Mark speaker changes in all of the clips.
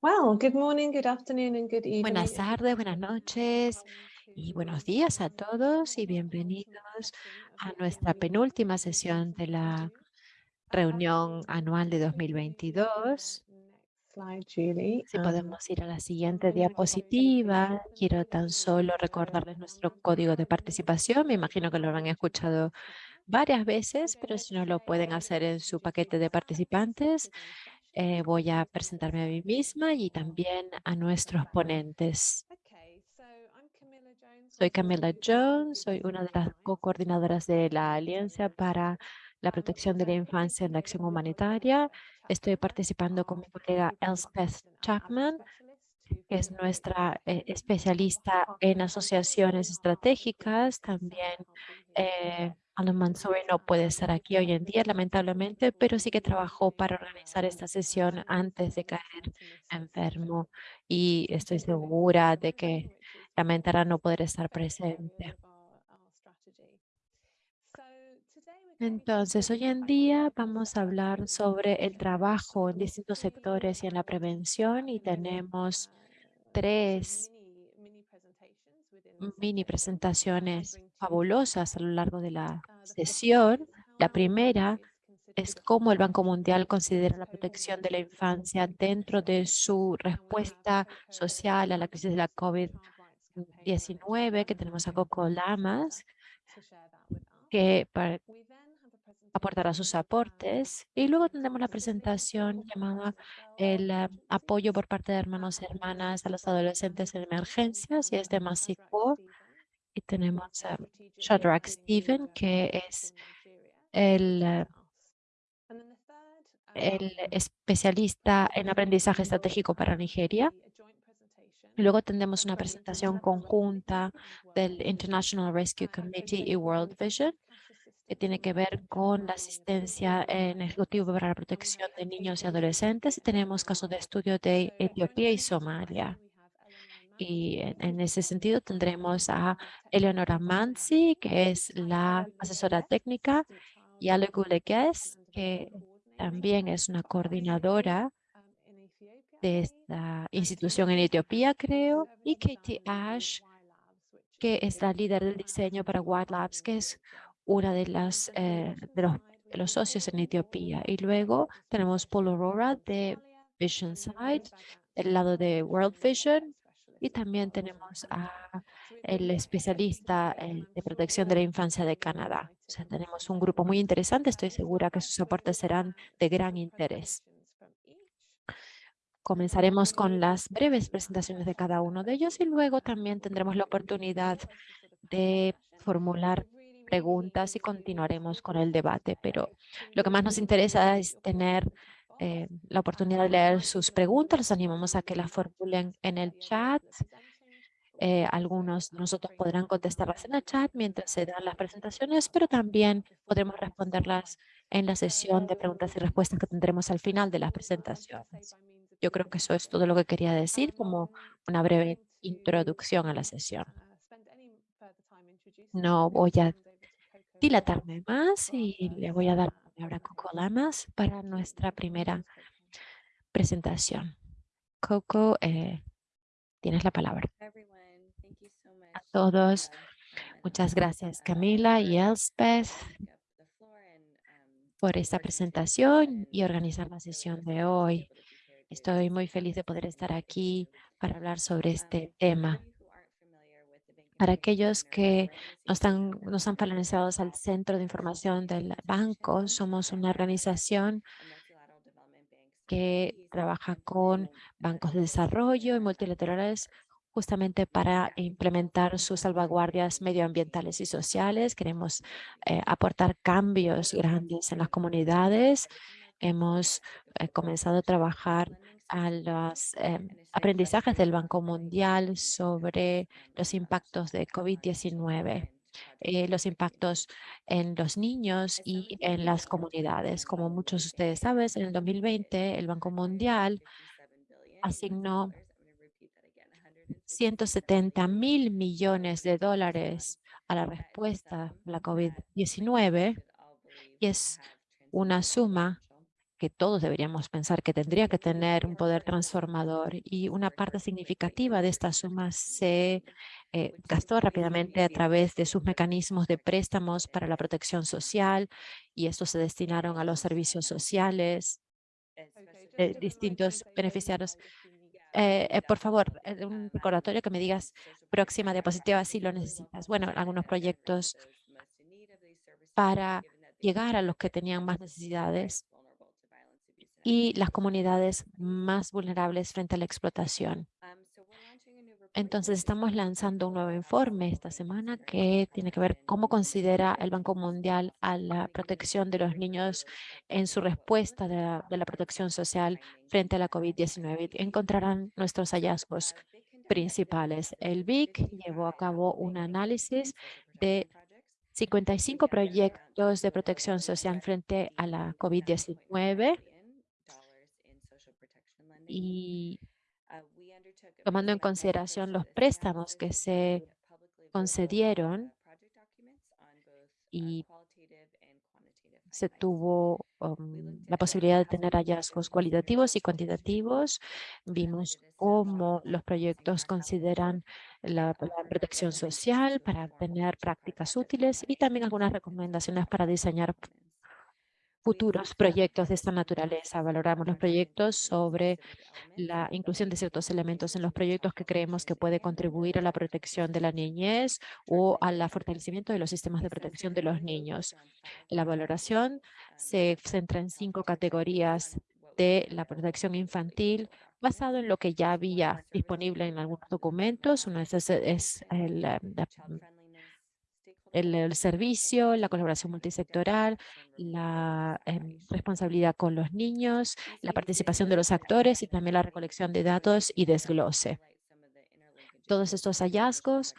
Speaker 1: Well, good morning, good afternoon and good evening.
Speaker 2: Buenas tardes, buenas noches y buenos días a todos y bienvenidos a nuestra penúltima sesión de la reunión anual de 2022. Si
Speaker 1: Um,
Speaker 2: podemos ir a la siguiente diapositiva, quiero tan solo recordarles nuestro código de participación. Me imagino que lo han escuchado varias veces, pero si no lo pueden hacer en su paquete de participantes, eh, voy a presentarme a mí misma y también a nuestros ponentes. Soy Camila Jones, soy una de las co-coordinadoras de la Alianza para la Protección de la Infancia en la Acción Humanitaria. Estoy participando con mi colega Elspeth Chapman, que es nuestra eh, especialista en asociaciones estratégicas. También eh, Alan Mansouri no puede estar aquí hoy en día, lamentablemente, pero sí que trabajó para organizar esta sesión antes de caer enfermo y estoy segura de que lamentará no poder estar presente. Entonces, hoy en día vamos a hablar sobre el trabajo en distintos sectores y en la prevención y tenemos tres mini presentaciones fabulosas a lo largo de la sesión. La primera es cómo el Banco Mundial considera la protección de la infancia dentro de su respuesta social a la crisis de la COVID-19, que tenemos a Coco Lamas, que aportará sus aportes. Y luego tendremos la presentación llamada el eh, apoyo por parte de hermanos y hermanas a los adolescentes en emergencias y es de Masico. Y tenemos a Shadrach Steven, que es el, eh, el especialista en aprendizaje estratégico para Nigeria. Luego tendremos una presentación conjunta del International Rescue Committee y World Vision, que tiene que ver con la asistencia en ejecutivo para la protección de niños y adolescentes. Y tenemos casos de estudio de Etiopía y Somalia. Y en, ese sentido tendremos a Eleonora Mansi, que es la asesora técnica, y Ale Gulegues, que también es una coordinadora de esta institución en Etiopía, creo, y Katie Ash, que es la líder del diseño para White Labs, que es una de las eh, de los, de los socios en Etiopía. Y luego tenemos Paul Aurora de Vision Side, del lado de World Vision, y también tenemos a el especialista de protección de la infancia de Canadá. O sea, tenemos un grupo muy interesante. Estoy segura que sus aportes serán de gran interés. Comenzaremos con las breves presentaciones de cada uno de ellos y luego también tendremos la oportunidad de formular preguntas y continuaremos con el debate. Pero lo que más nos interesa es tener eh, la oportunidad de leer sus preguntas. Los animamos a que las formulen en el chat. Eh, algunos de nosotros podrán contestarlas en el chat mientras se dan las presentaciones, pero también podremos responderlas en la sesión de preguntas y respuestas que tendremos al final de las presentaciones. Yo creo que eso es todo lo que quería decir como una breve introducción a la sesión. No voy a dilatarme más y le voy a dar palabra Coco Lamas para nuestra primera presentación. Coco, eh, tienes la palabra. A todos, muchas gracias Camila y Elspeth por esta presentación y organizar la sesión de hoy. Estoy muy feliz de poder estar aquí para hablar sobre este tema. Para aquellos que no están, no están al Centro de Información del Banco, somos una organización que trabaja con bancos de desarrollo y multilaterales justamente para implementar sus salvaguardias medioambientales y sociales. Queremos eh, aportar cambios grandes en las comunidades. Hemos eh, comenzado a trabajar a los eh, aprendizajes del Banco Mundial sobre los impactos de COVID-19, eh, los impactos en los niños y en las comunidades. Como muchos de ustedes saben, en el 2020 el Banco Mundial asignó 170 mil millones de dólares a la respuesta a la COVID-19 y es una suma que todos deberíamos pensar que tendría que tener un poder transformador y una parte significativa de esta suma se eh, gastó rápidamente a través de sus mecanismos de préstamos para la protección social y estos se destinaron a los servicios sociales, eh, distintos beneficiarios. Eh, por favor, un recordatorio que me digas próxima diapositiva si lo necesitas. Bueno, algunos proyectos para llegar a los que tenían más necesidades y las comunidades más vulnerables frente a la explotación. Entonces, estamos lanzando un nuevo informe esta semana que tiene que ver cómo considera el Banco Mundial a la protección de los niños en su respuesta de la, de la protección social frente a la COVID-19. Encontrarán nuestros hallazgos principales. El BIC llevó a cabo un análisis de 55 proyectos de protección social frente a la COVID-19 y tomando en consideración los préstamos que se concedieron y se tuvo um, la posibilidad de tener hallazgos cualitativos y cuantitativos. Vimos cómo los proyectos consideran la, la, protección social para tener prácticas útiles y también algunas recomendaciones para diseñar futuros proyectos de esta naturaleza. Valoramos los proyectos sobre la inclusión de ciertos elementos en los proyectos que creemos que puede contribuir a la protección de la niñez o al fortalecimiento de los sistemas de protección de los niños. La valoración se centra en cinco categorías de la protección infantil basado en lo que ya había disponible en algunos documentos. Uno es, es el, el, servicio, la colaboración multisectoral, la em, responsabilidad con los niños, la participación de los actores y también la recolección de datos y desglose. Todos estos hallazgos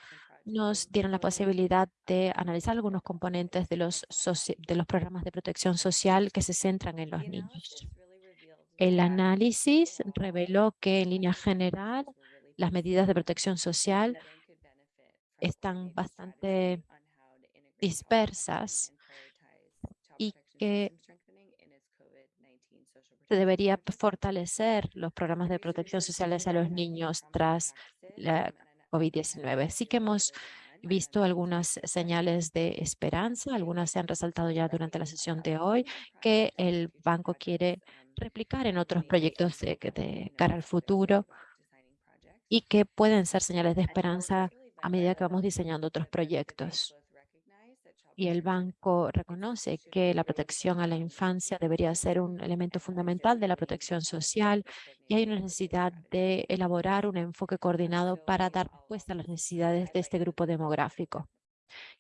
Speaker 2: nos dieron la posibilidad de analizar algunos componentes de los, de los programas de protección social que se centran en los niños. El análisis reveló que en línea general las medidas de protección social están bastante dispersas y que se debería fortalecer los programas de protección sociales a los niños tras la COVID-19. Sí que hemos visto algunas señales de esperanza, algunas se han resaltado ya durante la sesión de hoy, que el banco quiere replicar en otros proyectos de, de cara al futuro y que pueden ser señales de esperanza a medida que vamos diseñando otros proyectos y el banco reconoce que la protección a la infancia debería ser un elemento fundamental de la protección social y hay una necesidad de elaborar un enfoque coordinado para dar respuesta a las necesidades de este grupo demográfico.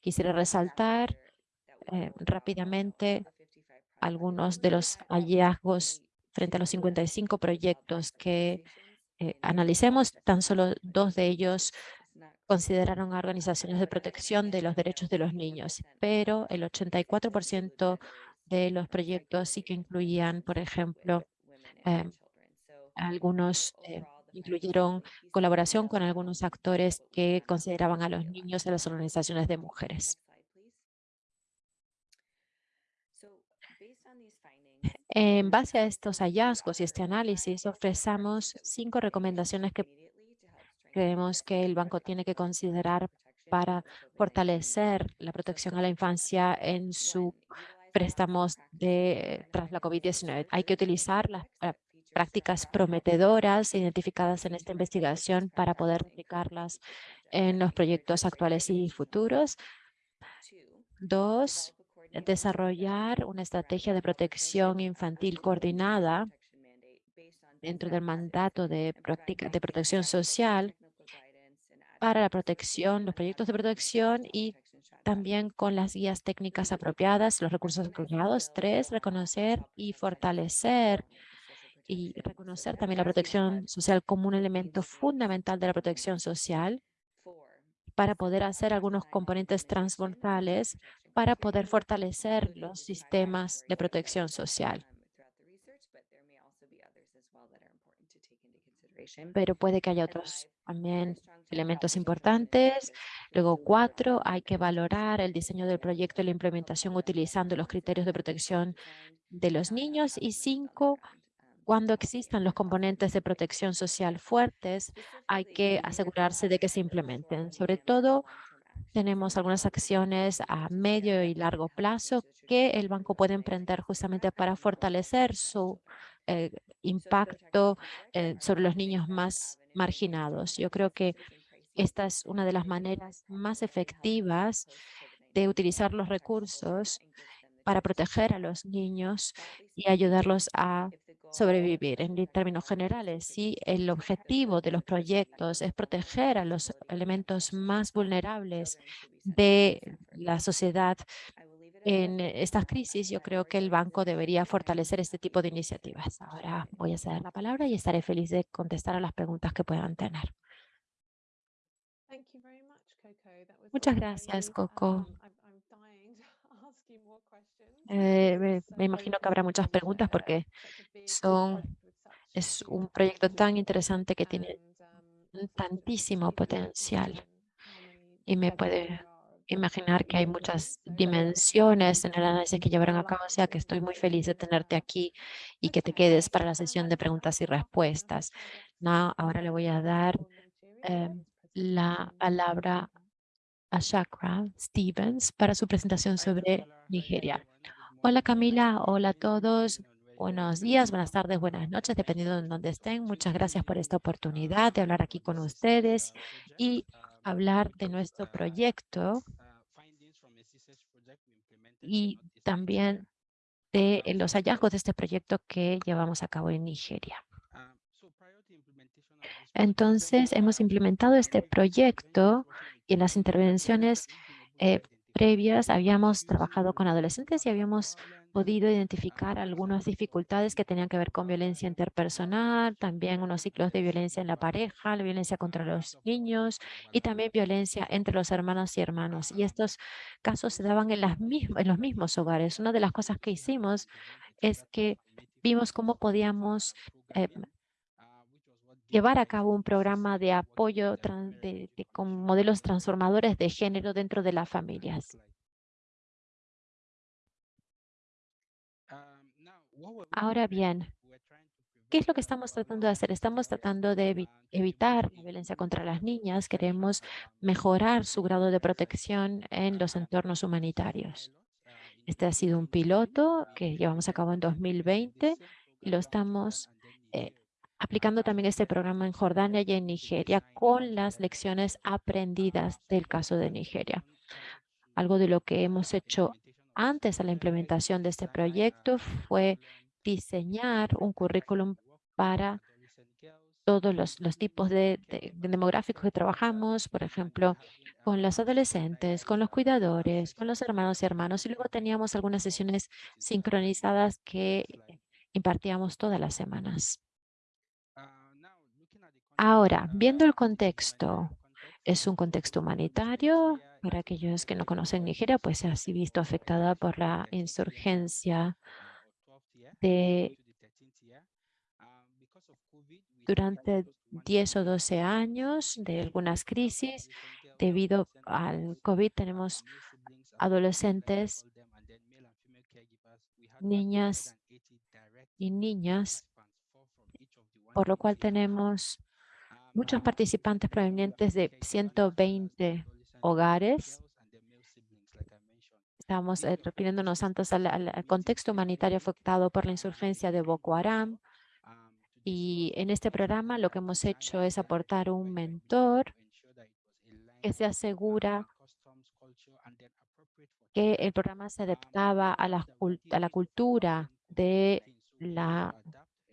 Speaker 2: Quisiera resaltar eh, rápidamente algunos de los hallazgos frente a los 55 proyectos que eh, analicemos, tan solo dos de ellos consideraron organizaciones de protección de los derechos de los niños, pero el 84% de los proyectos sí que incluían, por ejemplo, eh, algunos eh, incluyeron colaboración con algunos actores que consideraban a los niños en las organizaciones de mujeres. En base a estos hallazgos y este análisis, ofrecemos cinco recomendaciones que creemos que el banco tiene que considerar para fortalecer la protección a la infancia en sus préstamos de, tras la COVID-19. Hay que utilizar las eh, prácticas prometedoras identificadas en esta investigación para poder aplicarlas en los proyectos actuales y futuros. Dos, desarrollar una estrategia de protección infantil coordinada dentro del mandato de, práctica, de protección social para la protección, los proyectos de protección y también con las guías técnicas apropiadas, los recursos apropiados. Tres, reconocer y fortalecer y reconocer también la protección social como un elemento fundamental de la protección social para poder hacer algunos componentes transversales para poder fortalecer los sistemas de protección social. Pero puede que haya otros también elementos importantes. Luego, cuatro, hay que valorar el diseño del proyecto y la implementación utilizando los criterios de protección de los niños. Y cinco, cuando existan los componentes de protección social fuertes, hay que asegurarse de que se implementen. Sobre todo, tenemos algunas acciones a medio y largo plazo que el banco puede emprender justamente para fortalecer su eh, impacto eh, sobre los niños más marginados. Yo creo que esta es una de las maneras más efectivas de utilizar los recursos para proteger a los niños y ayudarlos a sobrevivir. En términos generales, si el objetivo de los proyectos es proteger a los elementos más vulnerables de la sociedad en estas crisis, yo creo que el banco debería fortalecer este tipo de iniciativas. Ahora voy a ceder la palabra y estaré feliz de contestar a las preguntas que puedan tener. Muchas gracias, Coco. Eh, me, imagino que habrá muchas preguntas porque son, es un proyecto tan interesante que tiene tantísimo potencial y me puede imaginar que hay muchas dimensiones en el análisis que llevaron a cabo, o sea que estoy muy feliz de tenerte aquí y que te quedes para la sesión de preguntas y respuestas. No, ahora le voy a dar em, la palabra a Chakra Stevens para su presentación sobre Nigeria. Hola Camila, hola a todos. Buenos días, buenas tardes, buenas noches, dependiendo de dónde estén. Muchas gracias por esta oportunidad de hablar aquí con ustedes y hablar de nuestro proyecto y también de los hallazgos de este proyecto que llevamos a cabo en Nigeria. Entonces, hemos implementado este proyecto y en las intervenciones eh, previas habíamos trabajado con adolescentes y habíamos podido identificar algunas dificultades que tenían que ver con violencia interpersonal, también unos ciclos de violencia en la pareja, la violencia contra los niños y también violencia entre los hermanos y hermanos. Y estos casos se daban en, las en los mismos hogares. Una de las cosas que hicimos es que vimos cómo podíamos eh, llevar a cabo un programa de apoyo con modelos transformadores de género dentro de las familias. Ahora bien, ¿qué es lo que estamos tratando de hacer? Estamos tratando de evitar la violencia contra las niñas. Queremos mejorar su grado de protección en los entornos humanitarios. Este ha sido un piloto que llevamos a cabo en 2020 y lo estamos eh, aplicando también este programa en Jordania y en Nigeria con las lecciones aprendidas del caso de Nigeria. Algo de lo que hemos hecho antes de la implementación de este proyecto fue diseñar un currículum para todos los, tipos de, demográficos que trabajamos, por ejemplo, con los adolescentes, con los cuidadores, con los hermanos y hermanos, y luego teníamos algunas sesiones sincronizadas que impartíamos todas las semanas. Ahora, viendo el contexto, es un contexto humanitario, para aquellos que no conocen Nigeria, pues se ha visto afectada por la insurgencia de durante 10 o 12 años de algunas crisis. Debido al COVID tenemos adolescentes, niñas y niñas, por lo cual tenemos muchos participantes provenientes de 120 hogares. Estamos eh, refiriéndonos antes al, contexto humanitario afectado por la insurgencia de Boko Haram. Y en este programa lo que hemos hecho es aportar un mentor que se asegura que el programa se adaptaba a la, a la cultura del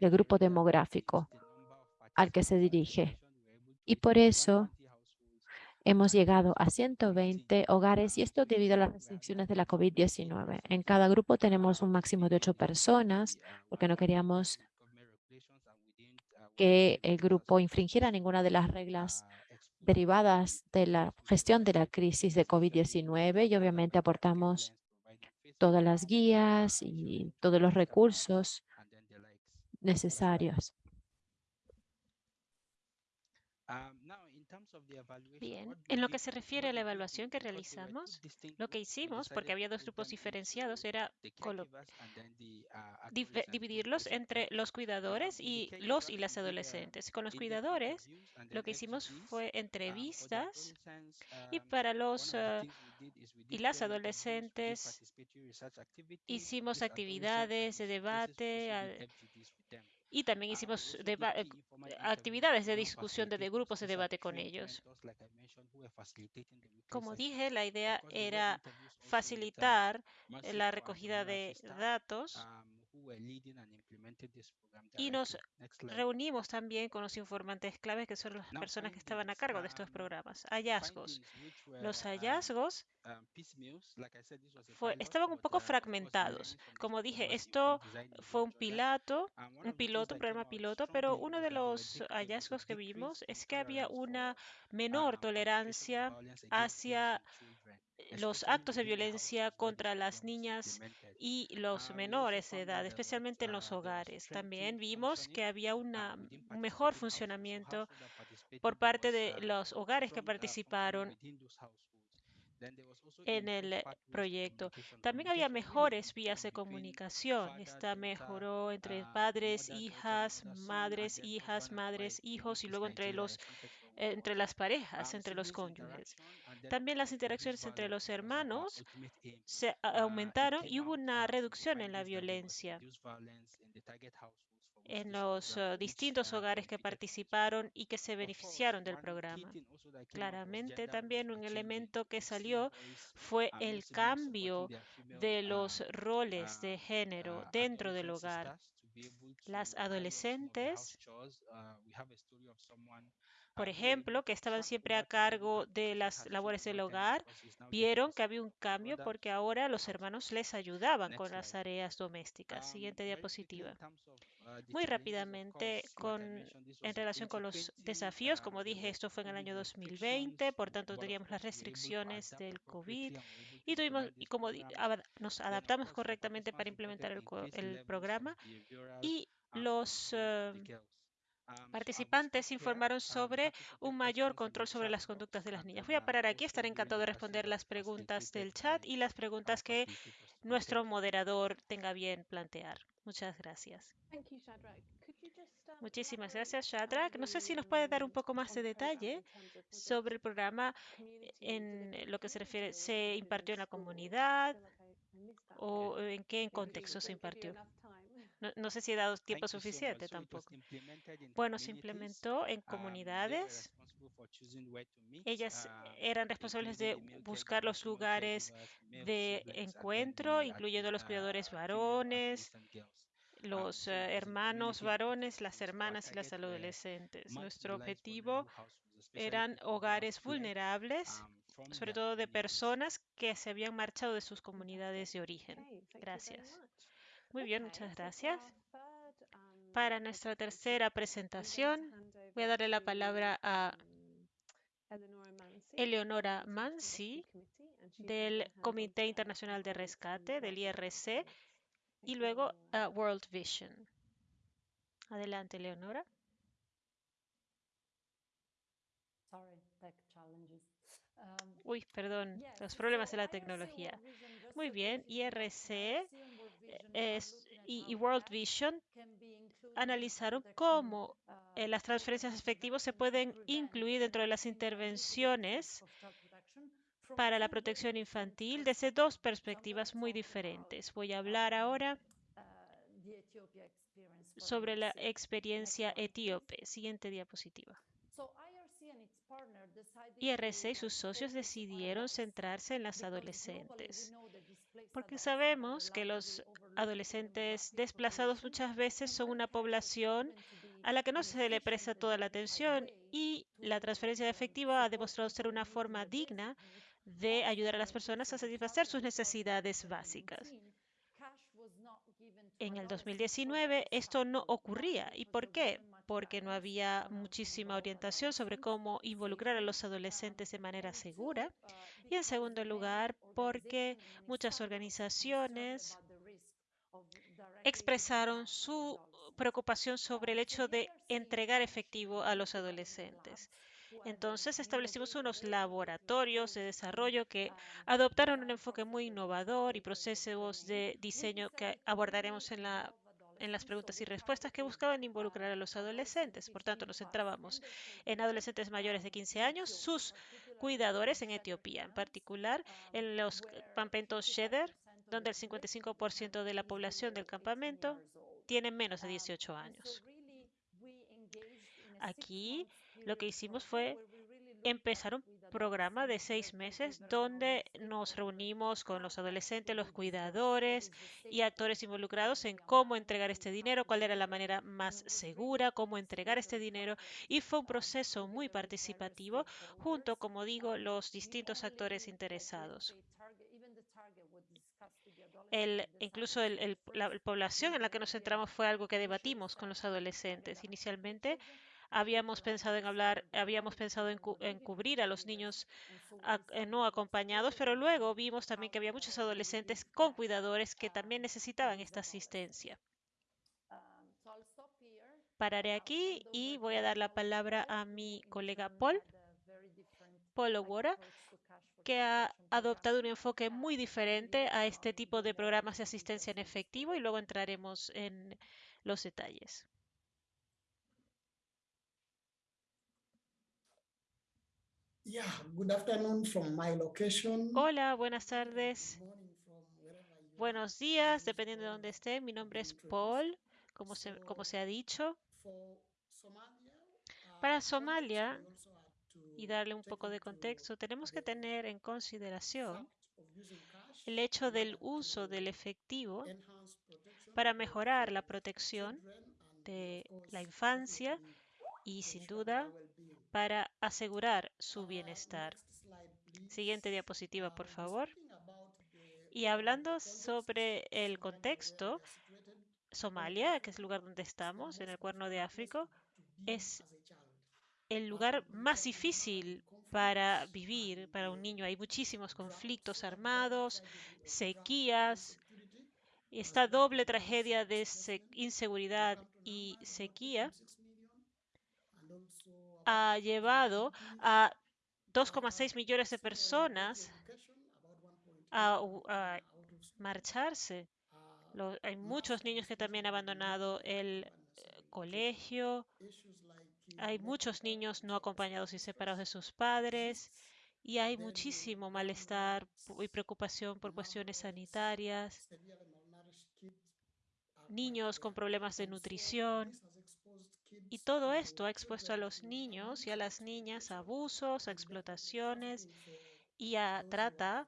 Speaker 2: grupo demográfico al que se dirige. Y por eso hemos llegado a 120 hogares y esto debido a las restricciones de la COVID-19. En cada grupo tenemos un máximo de ocho personas porque no queríamos que el grupo infringiera ninguna de las reglas derivadas de la gestión de la crisis de COVID-19 y obviamente aportamos todas las guías y todos los recursos necesarios.
Speaker 3: Bien, en lo que se refiere a la evaluación que realizamos, lo que hicimos, porque había dos grupos diferenciados, era dividirlos entre los cuidadores y los y las adolescentes. Con los cuidadores, lo que hicimos fue entrevistas y para los y las adolescentes hicimos actividades de debate y también hicimos actividades de discusión de, grupos de debate con ellos. Como dije, la idea era facilitar la recogida de datos y nos reunimos también con los informantes claves, que son las personas que estaban a cargo de estos programas. Hallazgos. Los hallazgos estaban un poco fragmentados. Como dije, esto fue un piloto, un piloto, un programa piloto, pero uno de los hallazgos que vimos es que había una menor tolerancia hacia los actos de violencia contra las niñas y los menores de edad, especialmente en los hogares. También vimos que había un mejor funcionamiento por parte de los hogares que participaron en el proyecto. También había mejores vías de comunicación. Esta mejoró entre padres, hijas, madres, hijas, madres, hijos y luego entre los entre las parejas, entre los cónyuges. También las interacciones entre los hermanos se aumentaron y hubo una reducción en la violencia en los distintos hogares que participaron y que se beneficiaron del programa. Claramente también un elemento que salió fue el cambio de los roles de género dentro del hogar. Las adolescentes por ejemplo, que estaban siempre a cargo de las labores del hogar, vieron que había un cambio porque ahora los hermanos les ayudaban con las tareas domésticas. Siguiente diapositiva. Muy rápidamente, con, en relación con los desafíos, como dije, esto fue en el año 2020, por tanto teníamos las restricciones del COVID y, tuvimos, y como nos adaptamos correctamente para implementar el, el programa y los participantes informaron sobre un mayor control sobre las conductas de las niñas. Voy a parar aquí, estaré encantado de responder las preguntas del chat y las preguntas que nuestro moderador tenga bien plantear. Muchas gracias. Muchísimas gracias, Shadrach. No sé si nos puede dar un poco más de detalle sobre el programa en lo que se refiere, ¿se impartió en la comunidad o en qué contexto se impartió? No, sé si he dado tiempo suficiente tampoco. Bueno, se implementó en comunidades. Ellas uh, eran responsables de buscar los lugares de encuentro, incluyendo los uh, cuidadores varones, um, los eh, hermanos varones, las hermanas y las adolescentes. Nuestro objetivo eran hogares vulnerables, um, sobre todo de personas que se habían marchado de sus comunidades de origen. Gracias. Muy bien, muchas gracias. Um, Para nuestra tercera presentación, voy a darle la palabra a Eleonora Mansi del Comité Internacional de Rescate, del IRC, y luego a World Vision. Adelante, Eleonora. Um, Uy, perdón, los problemas de la tecnología. Muy bien, IRC y, World Vision analizaron cómo eh, las transferencias de efectivos se pueden incluir dentro de las intervenciones para la protección infantil desde dos perspectivas muy diferentes. Voy a hablar ahora uh, sobre la experiencia etíope. Siguiente diapositiva. IRC y sus socios decidieron centrarse en las adolescentes, porque sabemos que los adolescentes desplazados muchas veces son una población a la que no se le presta toda la atención y la transferencia de efectivo ha demostrado ser una forma digna de ayudar a las personas a satisfacer sus necesidades básicas. En el 2019 esto no ocurría. ¿Y por qué? Porque no había muchísima orientación sobre cómo involucrar a los adolescentes de manera segura. Y en segundo lugar, porque muchas organizaciones expresaron su preocupación sobre el hecho de entregar efectivo a los adolescentes. Entonces establecimos unos laboratorios de desarrollo que adoptaron un enfoque muy innovador y procesos de diseño que abordaremos en, la, en las preguntas y respuestas que buscaban involucrar a los adolescentes. Por tanto, nos centrábamos en adolescentes mayores de 15 años, sus cuidadores en Etiopía, en particular en los campamentos Sheder, donde el 55% de la población del campamento tiene menos de 18 años. Aquí lo que hicimos fue empezar un programa de seis meses donde nos reunimos con los adolescentes, los cuidadores y actores involucrados en cómo entregar este dinero, cuál era la manera más segura, cómo entregar este dinero. Y fue un proceso muy participativo junto, como digo, los distintos actores interesados. El, incluso el, el, la población en la que nos centramos fue algo que debatimos con los adolescentes. Inicialmente Habíamos pensado en hablar, habíamos pensado en, cu en cubrir a los niños a, eh, no acompañados, pero luego vimos también que había muchos adolescentes con cuidadores que también necesitaban esta asistencia. Pararé aquí y voy a dar la palabra a mi colega Paul, Paul Owora, que ha adoptado un enfoque muy diferente a este tipo de programas de asistencia en efectivo y luego entraremos en los detalles. Hola, buenas tardes. Buenos días, dependiendo de dónde esté. Mi nombre es Paul, como se, como se ha dicho. Para Somalia, y darle un poco de contexto, tenemos que tener en consideración el hecho del uso del efectivo para mejorar la protección de la infancia y, sin duda, para asegurar su bienestar. Siguiente diapositiva, por favor. Y hablando sobre el contexto, Somalia, que es el lugar donde estamos, en el Cuerno de África, es el lugar más difícil para vivir para un niño. Hay muchísimos conflictos armados, sequías, esta doble tragedia de inseguridad y sequía ha llevado a 2,6 millones de personas a, marcharse. Hay muchos niños que también han abandonado el eh, colegio. Hay muchos niños no acompañados y separados de sus padres. Y hay muchísimo malestar y preocupación por cuestiones sanitarias. Niños con problemas de nutrición. Y todo esto ha expuesto a los niños y a las niñas a abusos, a explotaciones y a trata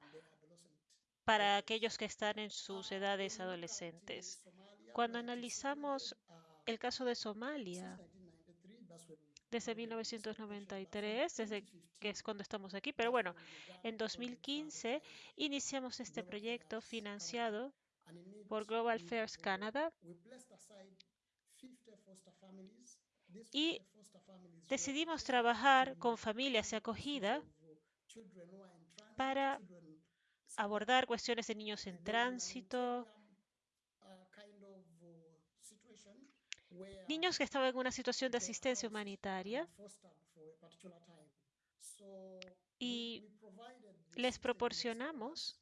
Speaker 3: para aquellos que están en sus edades adolescentes. Cuando analizamos el caso de Somalia, desde 1993, desde que es cuando estamos aquí, pero bueno, en 2015 iniciamos este proyecto financiado por Global Fairs Canada y decidimos trabajar con familias de acogida para abordar cuestiones de niños en tránsito, niños que estaban en una situación de asistencia humanitaria y les proporcionamos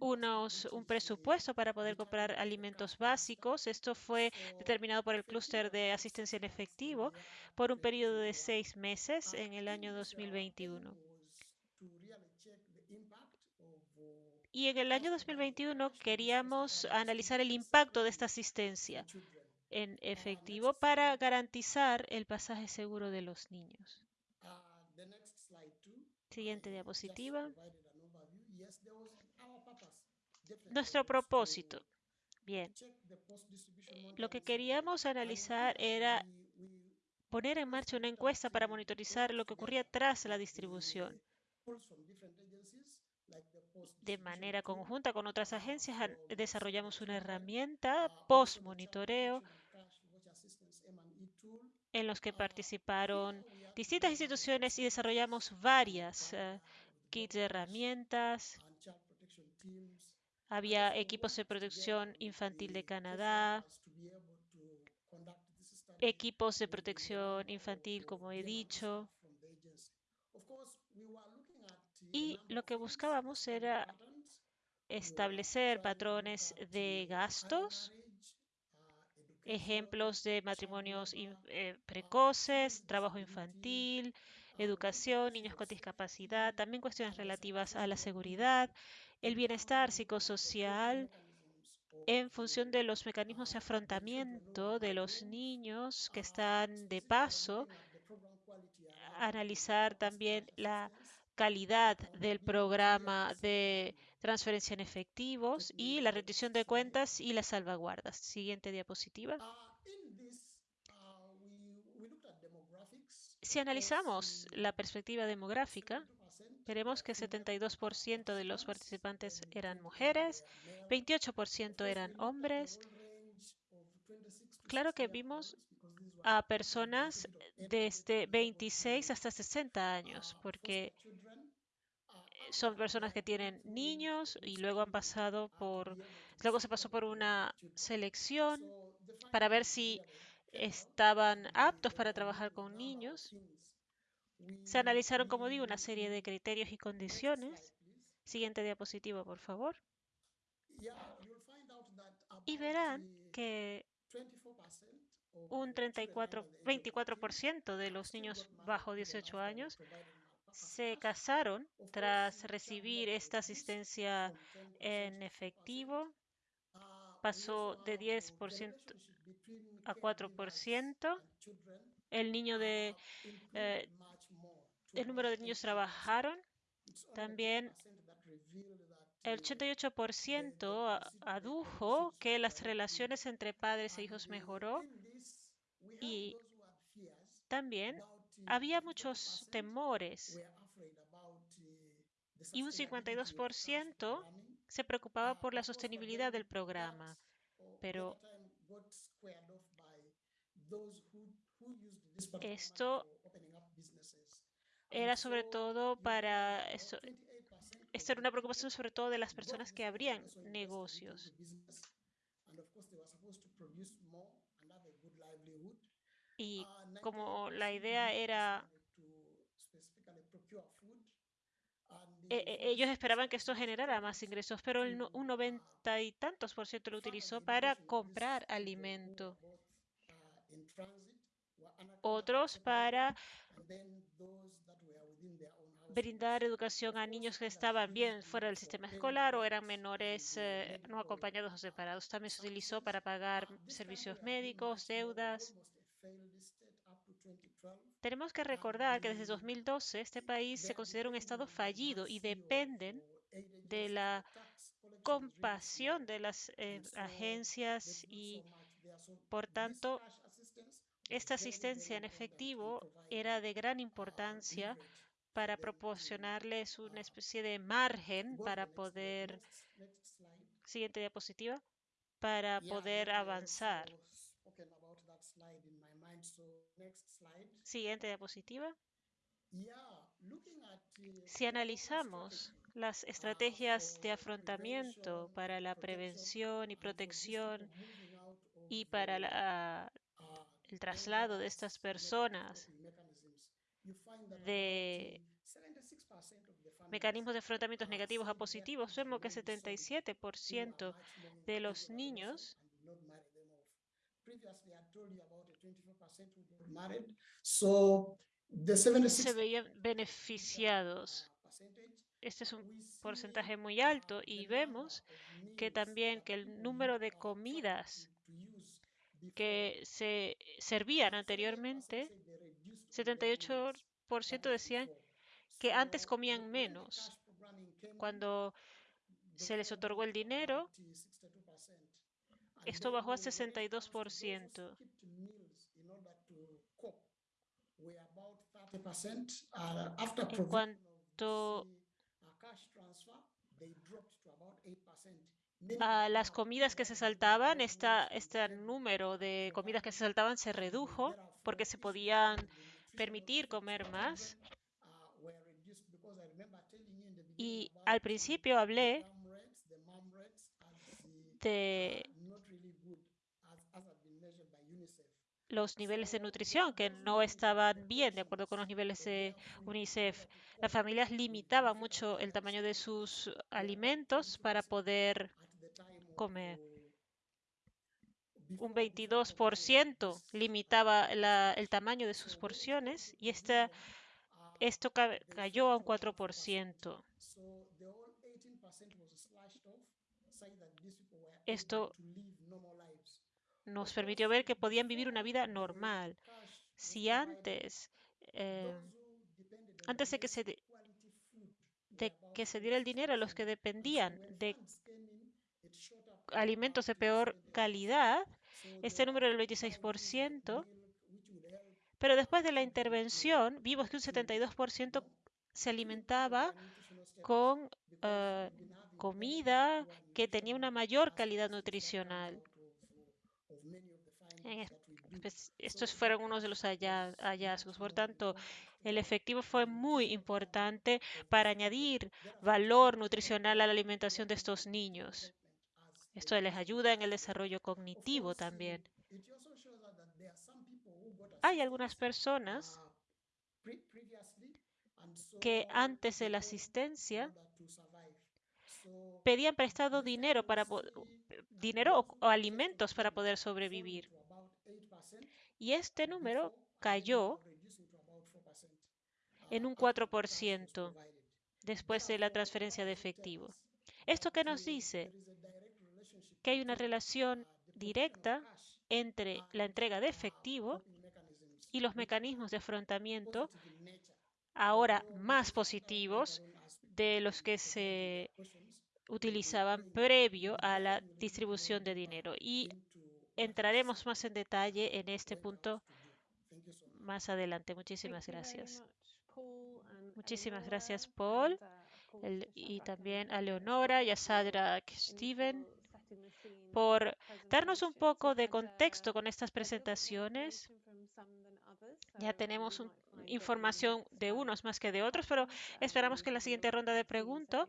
Speaker 3: unos, un presupuesto para poder comprar alimentos básicos. Esto fue determinado por el clúster de asistencia en efectivo por un periodo de seis meses en el año 2021. Y en el año 2021 queríamos analizar el impacto de esta asistencia en efectivo para garantizar el pasaje seguro de los niños. Siguiente diapositiva. Nuestro propósito. Bien. Lo que queríamos analizar era poner en marcha una encuesta para monitorizar lo que ocurría tras la distribución. De manera conjunta con otras agencias desarrollamos una herramienta post-monitoreo en los que participaron distintas instituciones y desarrollamos varias uh, kits de herramientas
Speaker 4: Había equipos de protección infantil de Canadá, equipos de protección infantil, como he dicho. Y lo que buscábamos era establecer patrones de gastos, ejemplos de matrimonios eh, precoces, trabajo infantil, educación, niños con discapacidad, también cuestiones relativas a la seguridad, el bienestar psicosocial en función de los mecanismos de afrontamiento de los niños que están de paso, analizar también la calidad del programa de transferencia en efectivos y la rendición de cuentas y las salvaguardas. Siguiente diapositiva. Si analizamos la perspectiva demográfica, veremos que 72% de los participantes eran mujeres, 28% eran hombres. Claro que vimos a personas desde 26 hasta 60 años, porque son personas que tienen niños y luego han pasado por, luego se pasó por una selección para ver si estaban aptos para trabajar con niños. Se analizaron, como digo, una serie de criterios y condiciones. Siguiente diapositiva, por favor. Y verán que un 34, 24% de los niños bajo 18 años se casaron tras recibir esta asistencia en efectivo. Pasó de 10% a 4%. El niño de eh, el número de niños trabajaron. También el 88% adujo que las relaciones entre padres e hijos mejoró y también había muchos temores y un 52% se preocupaba por la sostenibilidad del programa, pero esto era sobre todo para esto era una preocupación sobre todo de las personas que abrían negocios. Y como la idea era e, e, ellos esperaban que esto generara más ingresos, pero un noventa y tantos por ciento lo utilizó para comprar alimento. Otros para brindar educación a niños que estaban bien fuera del sistema escolar o eran menores eh, no acompañados o separados. También se utilizó para pagar servicios médicos, deudas. Tenemos que recordar que desde 2012 este país se considera un estado fallido y dependen de la compasión de las eh, agencias y, por tanto, esta asistencia en efectivo era de gran importancia para proporcionarles una especie de margen para poder, siguiente diapositiva, para poder avanzar. Siguiente diapositiva. Si analizamos las estrategias de afrontamiento para la prevención y protección y para el traslado de estas personas de mecanismos de afrontamientos negativos a positivos, vemos que 77% de los niños se veían beneficiados. Este es un porcentaje muy alto y vemos que también que el número de comidas que se servían anteriormente, 78% decían que antes comían menos. Cuando se les otorgó el dinero, esto bajó a 62%. En cuanto a las comidas que se saltaban, este número de comidas que se saltaban se redujo porque se podían permitir comer más. Y al principio hablé
Speaker 3: de los niveles de nutrición que no estaban bien de acuerdo con los niveles de UNICEF. Las familias limitaban mucho el tamaño de sus alimentos para poder comer. Un 22% limitaba el tamaño de sus porciones y esta, esto cayó a un 4%. Esto nos permitió ver que podían vivir una vida normal. Si antes, eh, antes de que se de que se diera el dinero a los que dependían de alimentos de peor calidad, este número era el 26%, pero después de la intervención vimos que un 72% se alimentaba con eh, comida que tenía una mayor calidad nutricional. Estos fueron unos de los hallazgos. Por tanto, el efectivo fue muy importante para añadir valor nutricional a la alimentación de estos niños. Esto les ayuda en el desarrollo cognitivo también. Hay algunas personas que antes de la asistencia pedían prestado dinero para dinero o, alimentos para poder sobrevivir. Y este número cayó en un 4% después de la transferencia de efectivo. ¿Esto qué nos dice? Que hay una relación directa entre la entrega de efectivo y los mecanismos de afrontamiento ahora más positivos de los que se utilizaban previo a la distribución de dinero. Y entraremos más en detalle en este punto más adelante. Muchísimas gracias. Muchísimas gracias, Paul, y también a Leonora y a Sadra Steven por darnos un poco de contexto con estas presentaciones. Ya tenemos información de unos más que de otros, pero esperamos que en la siguiente ronda de preguntas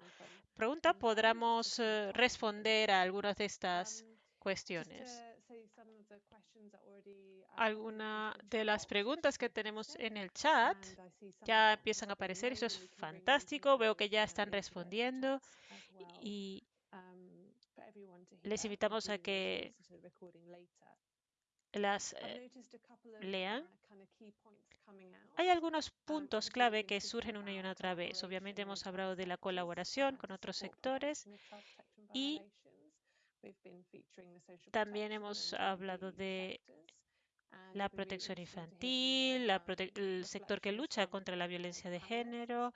Speaker 3: pregunta podamos eh, responder a algunas de estas cuestiones. Algunas de las preguntas que tenemos en el chat ya empiezan a aparecer. Eso es fantástico. Veo que ya están respondiendo y les invitamos a que las eh, lean. Hay algunos puntos clave que surgen una y una otra vez. Obviamente hemos hablado de la colaboración con otros sectores y también hemos hablado de la protección infantil, el sector que lucha contra la violencia de género.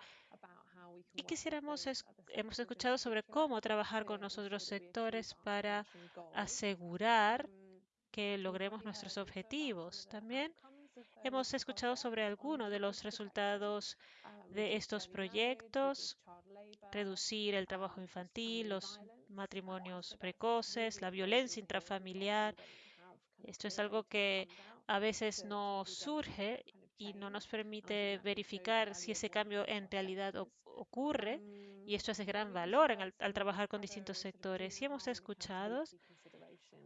Speaker 3: Y quisiéramos, hemos escuchado sobre cómo trabajar con los otros sectores para asegurar que logremos nuestros objetivos. También hemos escuchado sobre algunos de los resultados de estos proyectos, reducir el trabajo infantil, los matrimonios precoces, la violencia intrafamiliar. Esto es algo que a veces no surge y no nos permite verificar si ese cambio en realidad ocurre. Y esto es de gran valor al trabajar con distintos sectores. Y hemos escuchado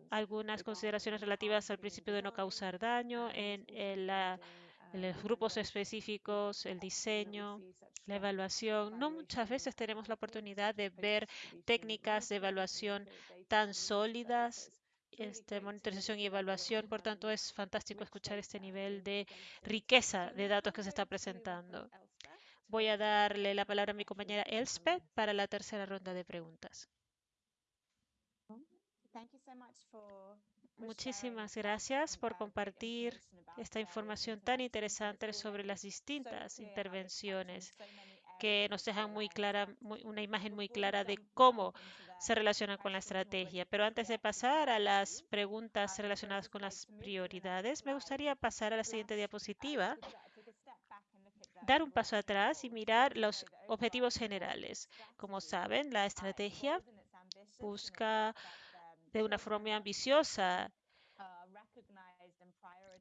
Speaker 3: algunas consideraciones relativas al principio de no causar daño en, los grupos específicos, el diseño, la evaluación. No muchas veces tenemos la oportunidad de ver técnicas de evaluación tan sólidas, este, monitorización y evaluación. Por tanto, es fantástico escuchar este nivel de riqueza de datos que se está presentando. Voy a darle la palabra a mi compañera Elspeth para la tercera ronda de preguntas. Muchísimas gracias por compartir esta información tan interesante sobre las distintas intervenciones que nos dejan muy clara, una imagen muy clara de cómo se relaciona con la estrategia. Pero antes de pasar a las preguntas relacionadas con las prioridades, me gustaría pasar a la siguiente diapositiva, dar un paso atrás y mirar los objetivos generales. Como saben, la estrategia busca de una forma muy ambiciosa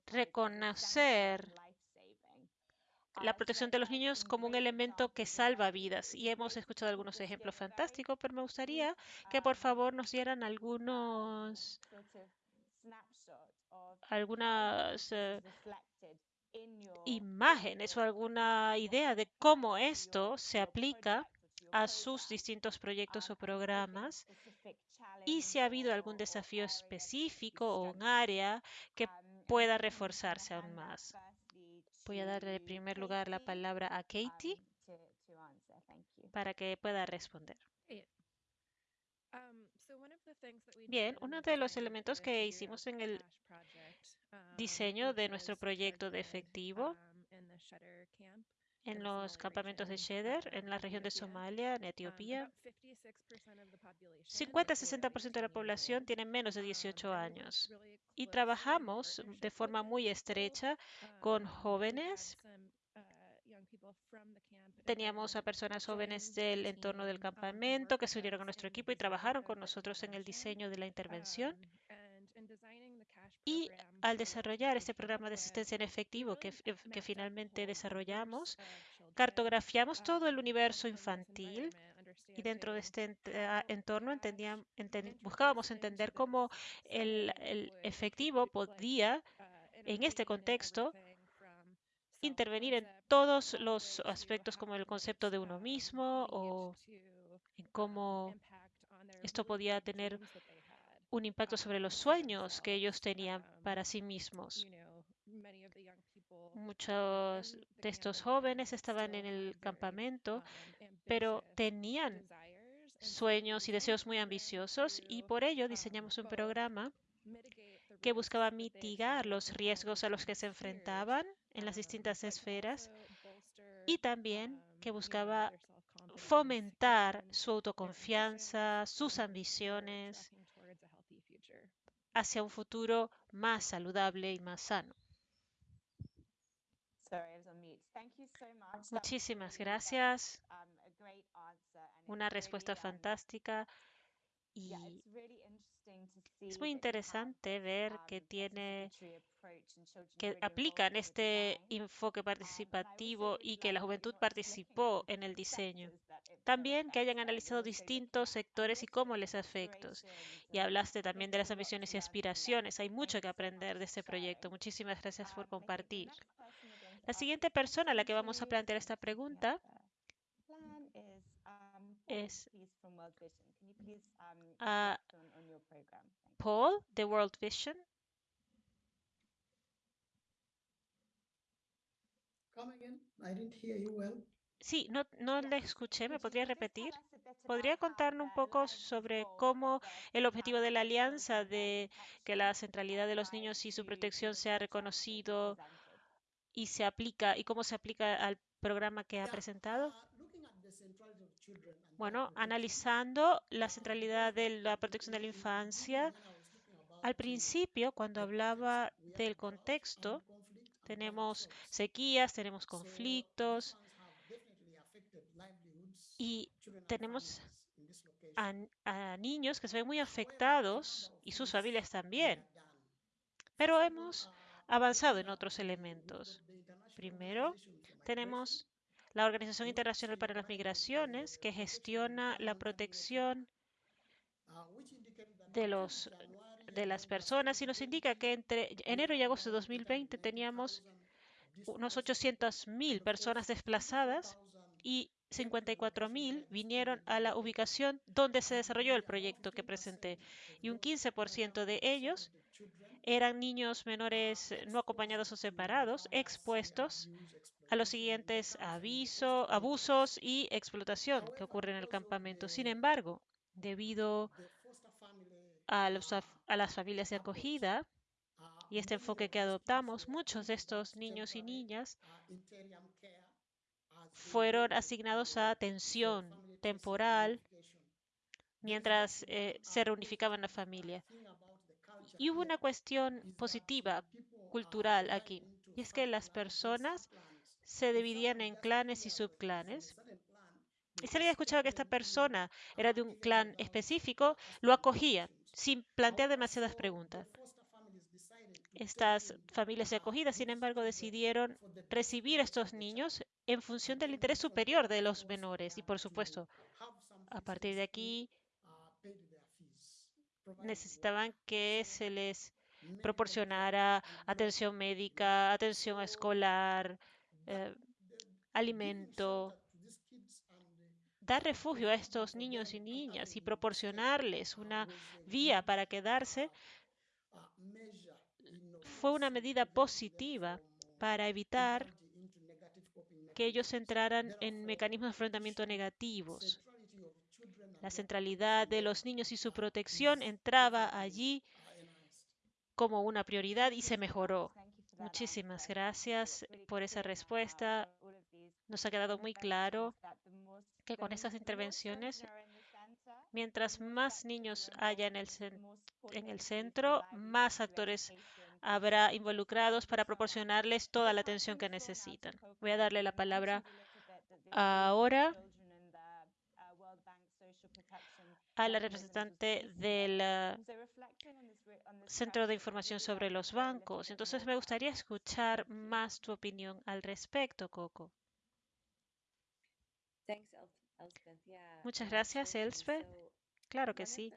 Speaker 3: reconocer la protección de los niños como un elemento que salva vidas. Y hemos escuchado algunos ejemplos fantásticos, pero me gustaría que por favor nos dieran algunos, algunas eh, imágenes o alguna idea de cómo esto se aplica a sus distintos proyectos o programas y si ha habido algún desafío específico o un área que pueda reforzarse aún más. Voy a darle en primer lugar la palabra a Katie para que pueda responder. Bien, uno de los elementos que hicimos en el diseño de nuestro proyecto de efectivo en los campamentos de Sheder, en la región de Somalia, en Etiopía. 50-60% de la población tiene menos de 18 años y trabajamos de forma muy estrecha con jóvenes. Teníamos a personas jóvenes del entorno del campamento que se unieron a nuestro equipo y trabajaron con nosotros en el diseño de la intervención. Y al desarrollar este programa de asistencia en efectivo que, que finalmente desarrollamos, cartografiamos todo el universo infantil y dentro de este entorno entendíamos, buscábamos entender cómo el, el, efectivo podía, en este contexto, intervenir en todos los aspectos como el concepto de uno mismo o en cómo esto podía tener un impacto sobre los sueños que ellos tenían para sí mismos. Muchos de estos jóvenes estaban en el campamento, pero tenían sueños y deseos muy ambiciosos y por ello diseñamos un programa que buscaba mitigar los riesgos a los que se enfrentaban en las distintas esferas y también que buscaba fomentar su autoconfianza, sus ambiciones hacia un futuro más saludable y más sano. Muchísimas gracias. Una respuesta fantástica y es muy interesante ver que tiene que aplican este enfoque participativo y que la juventud participó en el diseño. También que hayan analizado distintos sectores y cómo les afecta. Y hablaste también de las ambiciones y aspiraciones. Hay mucho que aprender de este proyecto. Muchísimas gracias por compartir. La siguiente persona a la que vamos a plantear esta pregunta es a Paul de World Vision. Sí, no, no le escuché. ¿Me podría repetir? ¿Podría contarnos un poco sobre cómo el objetivo de la alianza de que la centralidad de los niños y su protección sea reconocido y se aplica y cómo se aplica al programa que ha presentado? Bueno, analizando la centralidad de la protección de la infancia, al principio, cuando hablaba del contexto, tenemos sequías, tenemos conflictos y tenemos a, a, niños que se ven muy afectados y sus familias también. Pero hemos avanzado en otros elementos. Primero, tenemos la Organización Internacional para las Migraciones, que gestiona la protección de, los, de las personas y nos indica que entre enero y agosto de 2020 teníamos unos 800.000 personas desplazadas y 54.000 vinieron a la ubicación donde se desarrolló el proyecto que presenté y un 15% de ellos eran niños menores no acompañados o separados expuestos a los siguientes aviso, abusos y explotación que ocurren en el campamento. Sin embargo, debido a, a las familias de acogida y este enfoque que adoptamos, muchos de estos niños y niñas fueron asignados a atención temporal mientras eh, se reunificaban la familia. Y hubo una cuestión positiva, cultural aquí, y es que las personas se dividían en clanes y subclanes. Y si alguien escuchaba que esta persona era de un clan específico, lo acogía sin plantear demasiadas preguntas. Estas familias de acogida, sin embargo, decidieron recibir a estos niños en función del interés superior de los menores. Y por supuesto, a partir de aquí, necesitaban que se les proporcionara atención médica, atención escolar, eh, alimento, dar refugio a estos niños y niñas y proporcionarles una vía para quedarse fue una medida positiva para evitar que ellos entraran en mecanismos de enfrentamiento negativos. La centralidad de los niños y su protección entraba allí como una prioridad y se mejoró. Muchísimas gracias por esa respuesta. Nos ha quedado muy claro que con esas intervenciones, mientras más niños haya en el, en el centro, más actores habrá involucrados para proporcionarles toda la atención que necesitan. Voy a darle la palabra ahora a la representante del Centro de Información sobre los Bancos. Entonces, me gustaría escuchar más tu opinión al respecto, Coco. Muchas gracias, Elspeth. Claro que sí.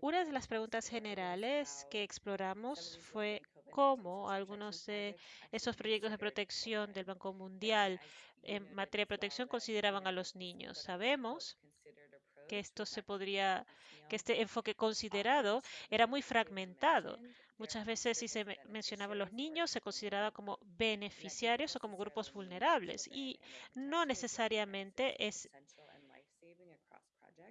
Speaker 3: Una de las preguntas generales que exploramos fue cómo algunos de esos proyectos de protección del Banco Mundial en materia de protección consideraban a los niños. Sabemos que esto se podría, que este enfoque considerado era muy fragmentado. Muchas veces si se mencionaba a los niños se consideraba como beneficiarios o como grupos vulnerables y no necesariamente es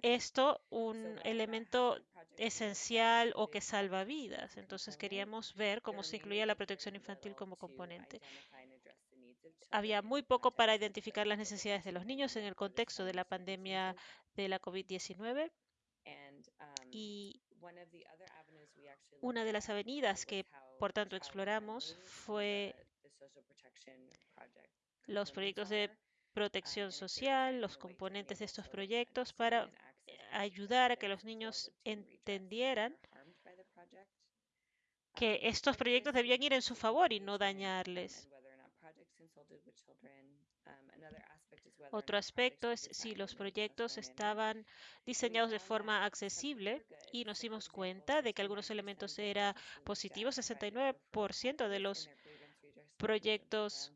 Speaker 3: esto un elemento esencial o que salva vidas. Entonces queríamos ver cómo se incluía la protección infantil como componente. Había muy poco para identificar las necesidades de los niños en el contexto de la pandemia de la COVID-19 y una de las avenidas que, por tanto, exploramos fue los proyectos de protección social, los componentes de estos proyectos para ayudar a que los niños entendieran que estos proyectos debían ir en su favor y no dañarles. Otro aspecto es si los proyectos estaban diseñados de forma accesible y nos dimos cuenta de que algunos elementos eran positivos. 69% de los proyectos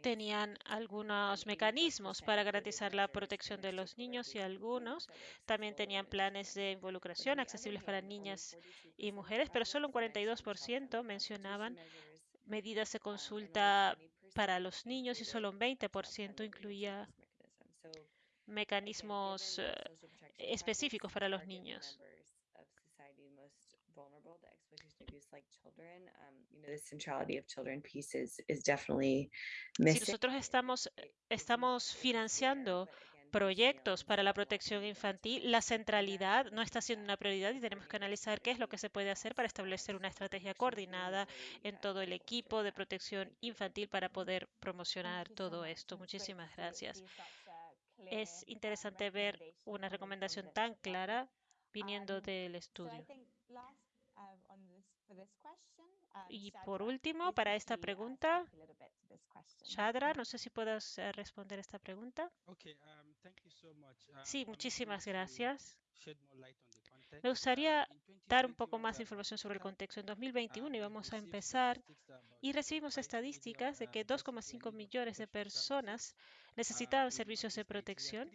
Speaker 3: tenían algunos mecanismos para garantizar la protección de los niños y algunos. también tenían planes de involucración accesibles para niñas y mujeres, pero solo un 42% mencionaban medidas de consulta para los niños y solo un 20% incluía mecanismos eh, específicos para los niños. Si nosotros estamos, estamos financiando proyectos para la protección infantil, la centralidad no está siendo una prioridad y tenemos que analizar qué es lo que se puede hacer para establecer una estrategia coordinada en todo el equipo de protección infantil para poder promocionar todo esto. Muchísimas gracias. Es interesante ver una recomendación tan clara viniendo del estudio. Y por último, para esta pregunta, Shadra, no sé si puedes eh, responder esta pregunta. Sí, muchísimas gracias. Me gustaría dar un poco más de información sobre el contexto. En 2021 íbamos a empezar y recibimos estadísticas de que 2,5 millones de personas necesitaban servicios de protección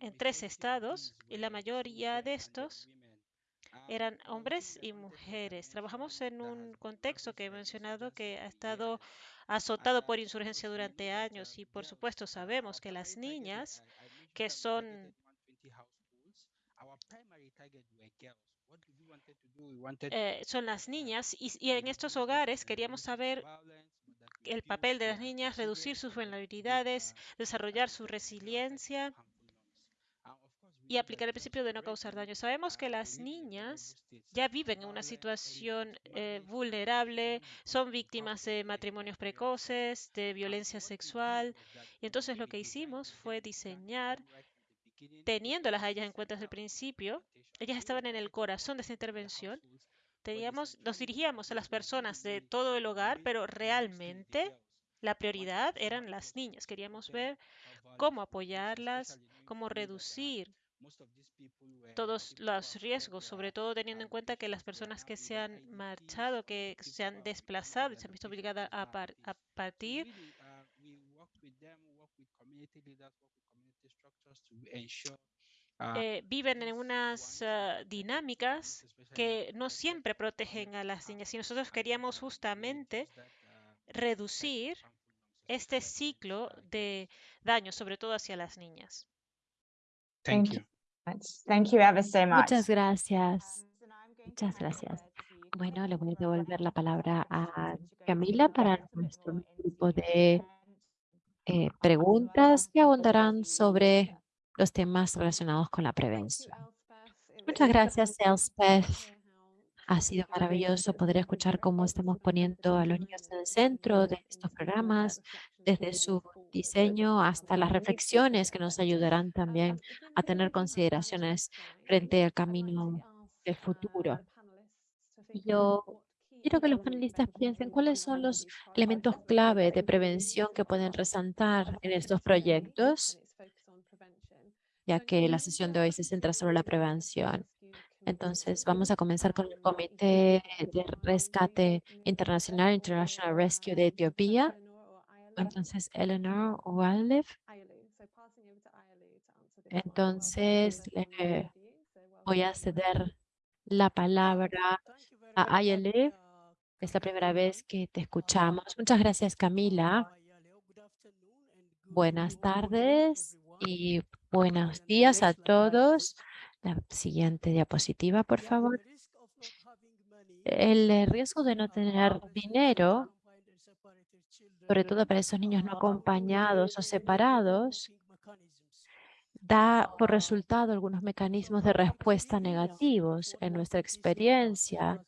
Speaker 3: en tres estados y la mayoría de estos eran hombres y mujeres. Trabajamos en un contexto que he mencionado que ha estado azotado por insurgencia durante años y por supuesto sabemos que las niñas que son eh, son las niñas y, y en estos hogares queríamos saber el papel de las niñas, reducir sus vulnerabilidades, desarrollar su resiliencia y aplicar el principio de no causar daño. Sabemos que las niñas ya viven en una situación eh, vulnerable, son víctimas de matrimonios precoces, de violencia sexual. Y entonces lo que hicimos fue diseñar, teniéndolas a ellas en cuenta desde el principio, ellas estaban en el corazón de esta intervención. Teníamos, nos dirigíamos a las personas de todo el hogar, pero realmente la prioridad eran las niñas. Queríamos ver cómo apoyarlas, cómo reducir todos los riesgos, sobre todo teniendo en cuenta que las personas que se han marchado, que se han desplazado y se han visto obligadas a, a partir, eh, viven en unas uh, dinámicas que no siempre protegen a las niñas. Y nosotros queríamos justamente reducir este ciclo de daño, sobre todo hacia las niñas.
Speaker 5: Thank you. Thank you ever so much.
Speaker 2: Muchas gracias. Muchas gracias. Bueno, le voy a devolver la palabra a Camila para nuestro grupo de eh, preguntas que abundarán sobre los temas relacionados con la prevención. Muchas gracias, Elspeth. Ha sido maravilloso poder escuchar cómo estamos poniendo a los niños en el centro de estos programas, desde su diseño hasta las reflexiones que nos ayudarán también a tener consideraciones frente al camino del futuro. Yo quiero que los panelistas piensen cuáles son los elementos clave de prevención que pueden resaltar en estos proyectos ya que la sesión de hoy se centra sobre la prevención. Entonces, vamos a comenzar con el Comité de Rescate Internacional, International Rescue de Etiopía. Entonces, Eleanor Walef. Entonces, le voy a ceder la palabra a Ayale. Es la primera vez que te escuchamos. Muchas gracias, Camila. Buenas tardes y buenos días a todos. La siguiente diapositiva, por favor. El riesgo de no tener dinero, sobre todo para esos niños no acompañados o separados, da por resultado algunos mecanismos de respuesta negativos en nuestra experiencia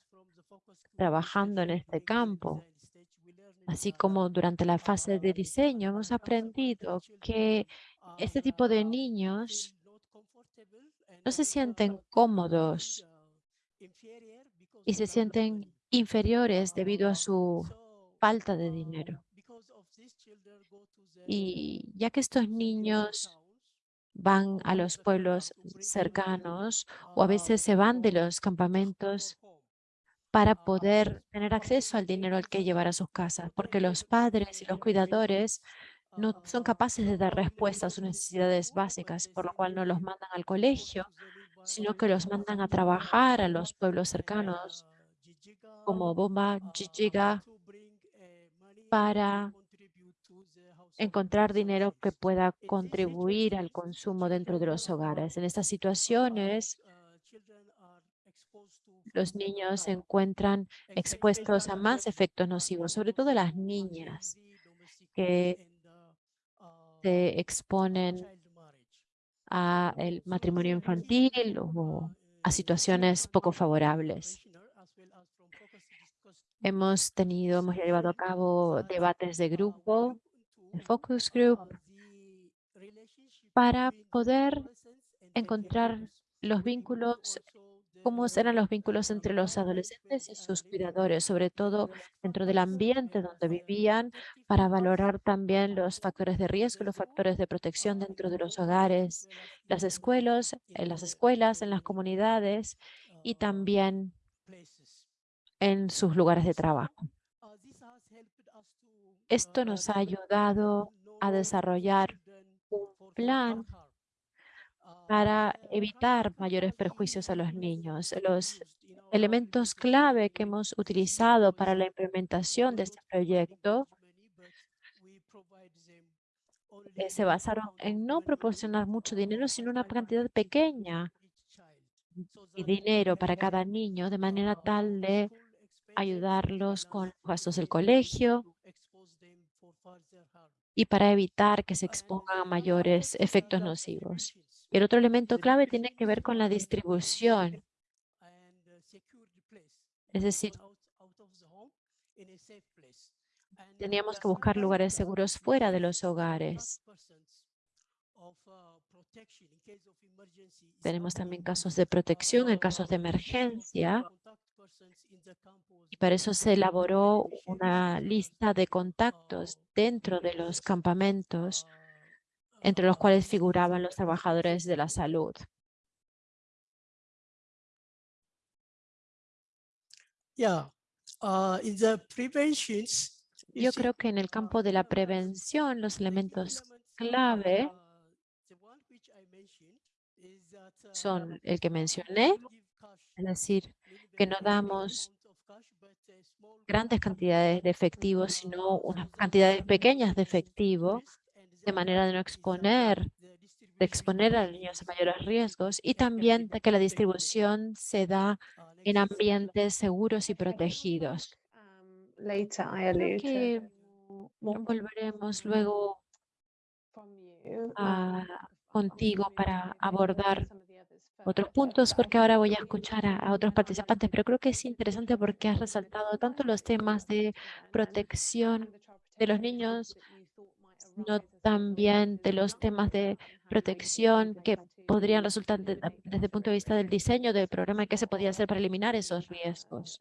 Speaker 2: trabajando en este campo. Así como durante la fase de diseño hemos aprendido que este tipo de niños no se sienten cómodos y se sienten inferiores debido a su falta de dinero. Y ya que estos niños van a los pueblos cercanos o a veces se van de los campamentos para poder tener acceso al dinero al que llevar a sus casas, porque los padres y los cuidadores no son capaces de dar respuesta a sus necesidades básicas, por lo cual no los mandan al colegio, sino que los mandan a trabajar a los pueblos cercanos, como Bomba, Jijiga, para encontrar dinero que pueda contribuir al consumo dentro de los hogares. En estas situaciones, los niños se encuentran expuestos a más efectos nocivos, sobre todo las niñas, que se exponen a el matrimonio infantil o a situaciones poco favorables. Hemos tenido, hemos llevado a cabo debates de grupo, de focus group, para poder encontrar los vínculos cómo eran los vínculos entre los adolescentes y sus cuidadores, sobre todo dentro del ambiente donde vivían, para valorar también los factores de riesgo, los factores de protección dentro de los hogares, las escuelas, en las escuelas, en las comunidades y también en sus lugares de trabajo. Esto nos ha ayudado a desarrollar un plan para evitar mayores perjuicios a los niños. Los elementos clave que hemos utilizado para la implementación de este proyecto eh, se basaron en no proporcionar mucho dinero, sino una cantidad pequeña de dinero para cada niño, de manera tal de ayudarlos con los gastos del colegio y para evitar que se expongan a mayores efectos nocivos. El otro elemento clave tiene que ver con la distribución. Es decir, teníamos que buscar lugares seguros fuera de los hogares Tenemos también casos de protección en casos de emergencia y para eso se elaboró una lista de contactos dentro de los campamentos entre los cuales figuraban los trabajadores de la salud.
Speaker 6: Uh,
Speaker 2: Yo creo que en el campo de la prevención, los elementos clave son el que mencioné, es decir, que no damos grandes cantidades de efectivo, sino unas cantidades pequeñas de efectivo, de manera de no exponer, de exponer a los niños a mayores riesgos y también que la distribución se da en ambientes seguros y protegidos. Creo que volveremos luego a, contigo para abordar otros puntos, porque ahora voy a escuchar a, otros participantes, pero creo que es interesante porque has resaltado tanto los temas de protección de los niños, no también de los temas de protección que podrían resultar desde el punto de vista del diseño del programa qué se podía hacer para eliminar esos riesgos.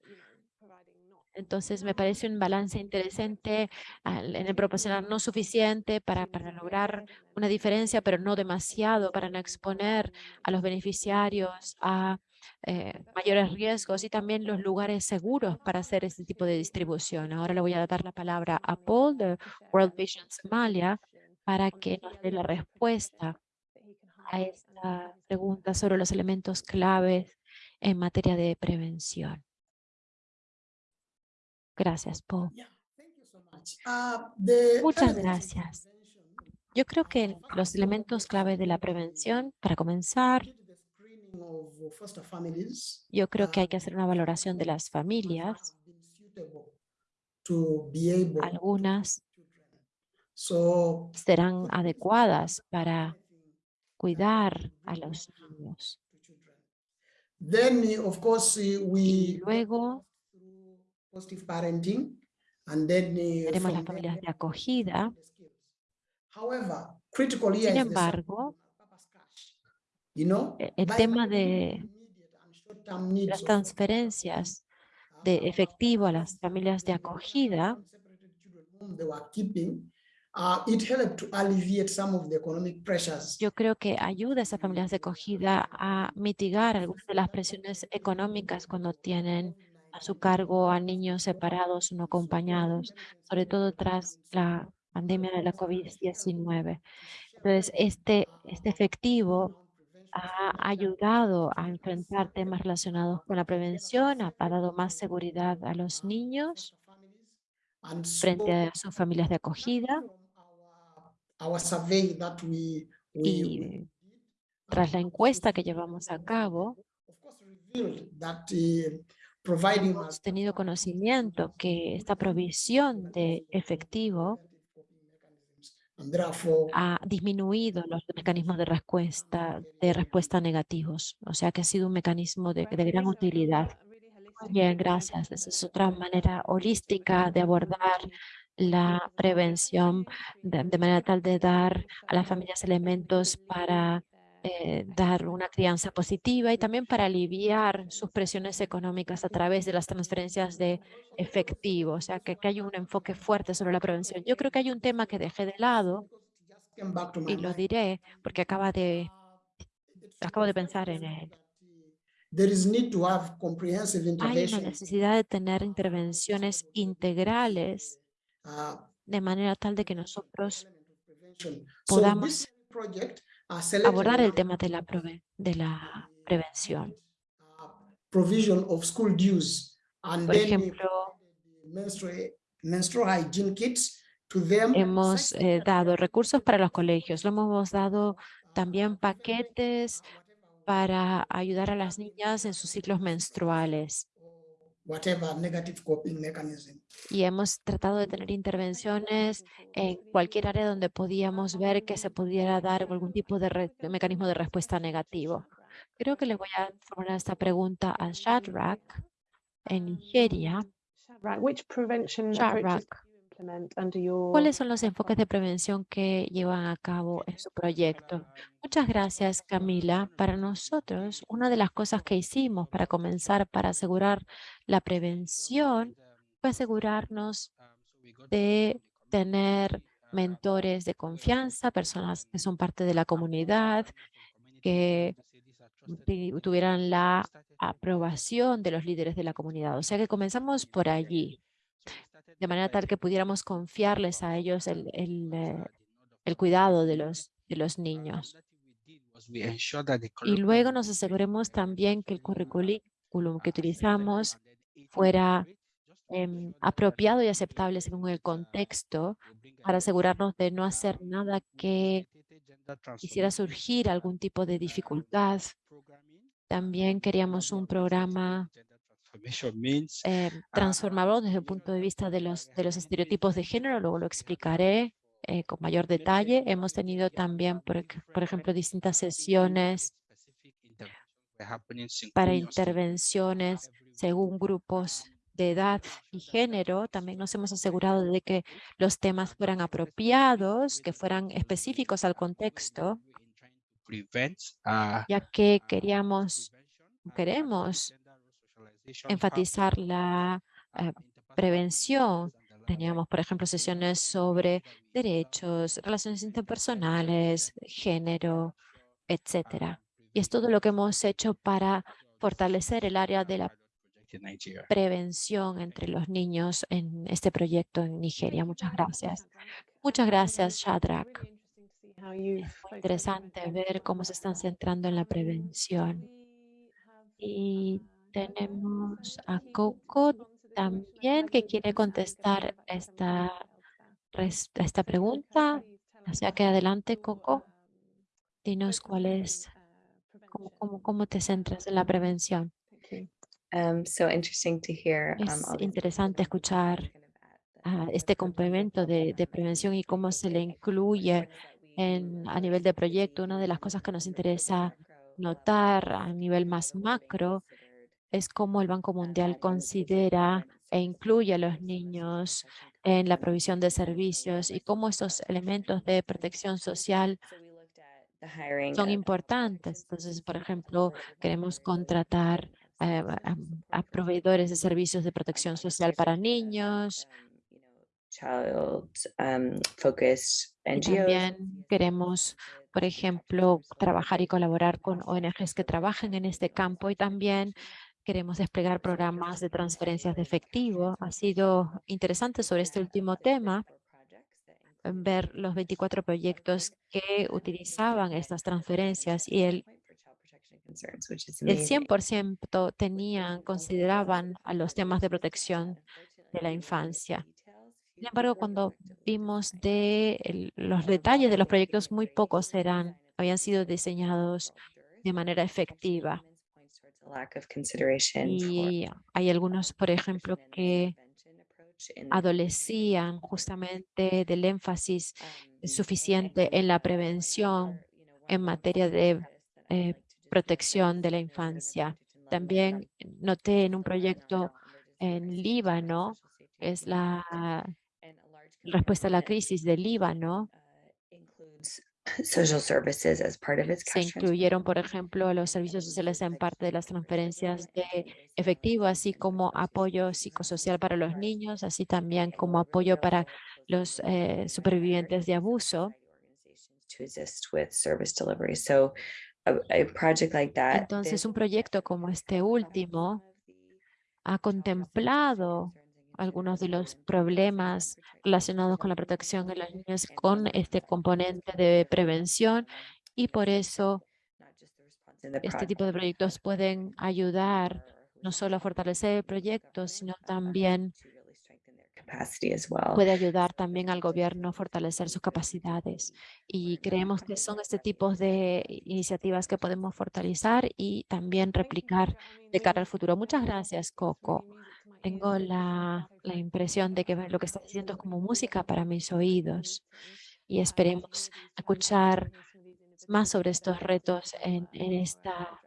Speaker 2: Entonces, me parece un balance interesante en el proporcionar no suficiente para, lograr una diferencia, pero no demasiado para no exponer a los beneficiarios a eh, mayores riesgos y también los lugares seguros para hacer este tipo de distribución. Ahora le voy a dar la palabra a Paul de World Vision Somalia para que nos dé la respuesta a esta pregunta sobre los elementos claves en materia de prevención. Gracias, Paul.
Speaker 6: Uh,
Speaker 2: Muchas gracias. Yo creo que los elementos clave de la prevención, para comenzar, yo creo que hay que hacer una valoración de las familias. Algunas serán adecuadas para cuidar a los niños. Y luego tenemos las familias de acogida. Sin embargo, e- el tema de las transferencias de efectivo a las familias de acogida yo creo que ayuda a esas familias de acogida a mitigar algunas de las presiones económicas cuando tienen a su cargo a niños separados no acompañados, sobre todo tras la pandemia de la COVID-19. Entonces, este, este efectivo ha ayudado a enfrentar temas relacionados con la prevención, ha, dado más seguridad a los niños frente a sus familias de acogida. Y tras la encuesta que llevamos a cabo, hemos tenido conocimiento que esta provisión de efectivo ha disminuido los mecanismos de respuesta, de respuesta negativos, o sea que ha sido un mecanismo de, gran utilidad. Bien, gracias. Esa es otra manera holística de abordar la prevención de manera tal de dar a las familias elementos para eh, dar una crianza positiva y también para aliviar sus presiones económicas a través de las transferencias de efectivo, o sea, que, que hay un enfoque fuerte sobre la prevención. Yo creo que hay un tema que dejé de lado y lo diré porque acaba de, acabo de pensar en él. Hay una necesidad de tener intervenciones integrales de manera tal de que nosotros podamos abordar el tema de la, de la prevención. Por ejemplo, hemos eh, dado recursos para los colegios, lo hemos dado también paquetes para ayudar a las niñas en sus ciclos menstruales. Y hemos tratado de tener intervenciones en cualquier área donde podíamos ver que se pudiera dar algún tipo de, mecanismo de respuesta negativo. Creo que le voy a formular esta pregunta a Shadrach en Nigeria. Shadrach, ¿Cuáles son los enfoques de prevención que llevan a cabo en su proyecto? Muchas gracias, Camila. Para nosotros, una de las cosas que hicimos para comenzar, para asegurar la prevención, fue asegurarnos de tener mentores de confianza, personas que son parte de la comunidad, que tuvieran la aprobación de los líderes de la comunidad. O sea que comenzamos por allí de manera tal que pudiéramos confiarles a ellos el, eh, el, cuidado de los, de los niños. Y luego nos aseguremos también que el currículum que utilizamos fuera em, apropiado y aceptable según el contexto para asegurarnos de no hacer nada que quisiera surgir algún tipo de dificultad. También queríamos un programa eh, transformarlo desde el punto de vista de los, de los estereotipos de género, luego lo explicaré eh, con mayor detalle. Hemos tenido también, por, por ejemplo, distintas sesiones para intervenciones según grupos de edad y género. También nos hemos asegurado de que los temas fueran apropiados, que fueran específicos al contexto, ya que queríamos, queremos enfatizar la eh, prevención. Teníamos, por ejemplo, sesiones sobre derechos, relaciones interpersonales, género, etcétera. Y es todo lo que hemos hecho para fortalecer el área de la prevención entre los niños en este proyecto en Nigeria. Muchas gracias. Muchas gracias, Shadrach. Interesante ver cómo se están centrando en la prevención. Y tenemos a Coco también que quiere contestar esta, esta pregunta. O sea que adelante, Coco. Dinos cuál es, cómo, cómo, cómo te centras en la prevención.
Speaker 6: Um, so interesting to hear,
Speaker 2: um, es interesante escuchar este complemento de, de, prevención y cómo se le incluye en, a nivel de proyecto. Una de las cosas que nos interesa notar a nivel más macro es cómo el Banco Mundial considera e incluye a los niños en la provisión de servicios y cómo estos elementos de protección social son importantes. Entonces, por ejemplo, queremos contratar eh, a, proveedores de servicios de protección social para niños.
Speaker 6: Um,
Speaker 2: y también queremos, por ejemplo, trabajar y colaborar con ONGs que trabajen en este campo y también Queremos desplegar programas de transferencias de efectivo. Ha sido interesante sobre este último tema ver los 24 proyectos que utilizaban estas transferencias y el, el 100% tenían, consideraban a los temas de protección de la infancia. Sin embargo, cuando vimos de los detalles de los proyectos, muy pocos eran, habían sido diseñados de manera efectiva. Y hay algunos, por ejemplo, que adolecían justamente del énfasis
Speaker 6: um,
Speaker 2: suficiente en la prevención en materia de eh, protección de la infancia. También noté en un proyecto en Líbano, es la respuesta a la crisis de Líbano, se incluyeron, por ejemplo, los servicios sociales en parte de las transferencias de efectivo, así como apoyo psicosocial para los niños, así también como apoyo para los eh, supervivientes de abuso. Entonces, un proyecto como este último ha contemplado algunos de los problemas relacionados con la protección de las niñas con este componente de prevención y por eso este tipo de proyectos pueden ayudar no solo a fortalecer el proyecto, sino también puede ayudar también al gobierno a fortalecer sus capacidades. Y creemos que son este tipo de iniciativas que podemos fortalecer y también replicar de cara al futuro. Muchas gracias, Coco. Tengo la, impresión de que lo que está diciendo es como música para mis oídos y esperemos escuchar más sobre estos retos en, esta,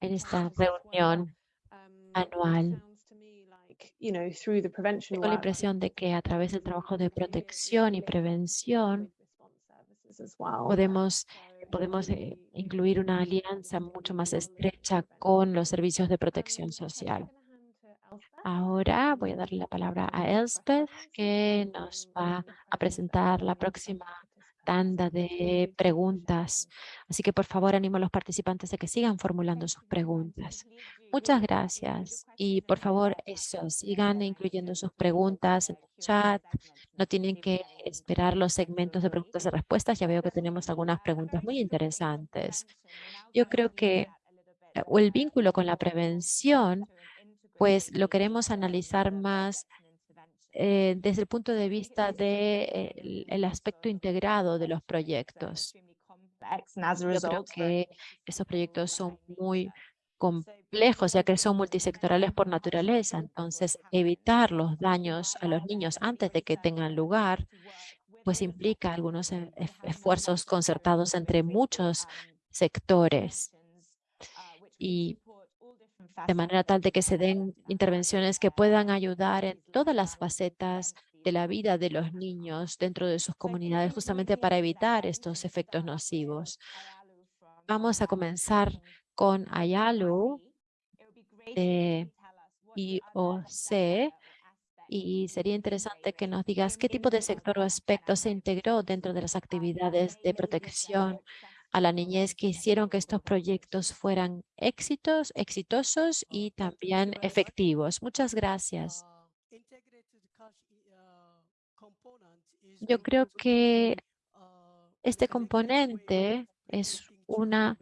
Speaker 2: reunión anual. Tengo la impresión de que a través del trabajo de protección y prevención podemos, podemos eh, incluir una alianza mucho más estrecha con los servicios de protección social. Ahora voy a darle la palabra a Elspeth, que nos va a presentar la próxima tanda de preguntas. Así que por favor animo a los participantes a que sigan formulando sus preguntas. Muchas gracias. Y por favor, eso, sigan incluyendo sus preguntas en el chat. No tienen que esperar los segmentos de preguntas y respuestas. Ya veo que tenemos algunas preguntas muy interesantes. Yo creo que eh, el vínculo con la prevención, pues lo queremos analizar más eh, desde el punto de vista del de, el aspecto integrado de los proyectos. Yo que esos proyectos son muy complejos, ya que son multisectorales por naturaleza. Entonces, evitar los daños a los niños antes de que tengan lugar, pues implica algunos e, esfuerzos concertados entre muchos sectores. Y de manera tal de que se den intervenciones que puedan ayudar en todas las facetas de la vida de los niños dentro de sus comunidades, justamente para evitar estos efectos nocivos. Vamos a comenzar con Ayalu de IOC y sería interesante que nos digas qué tipo de sector o aspecto se integró dentro de las actividades de protección a la niñez que hicieron que estos proyectos fueran éxitos, exitosos y también efectivos. Muchas gracias. Yo creo que este componente es una,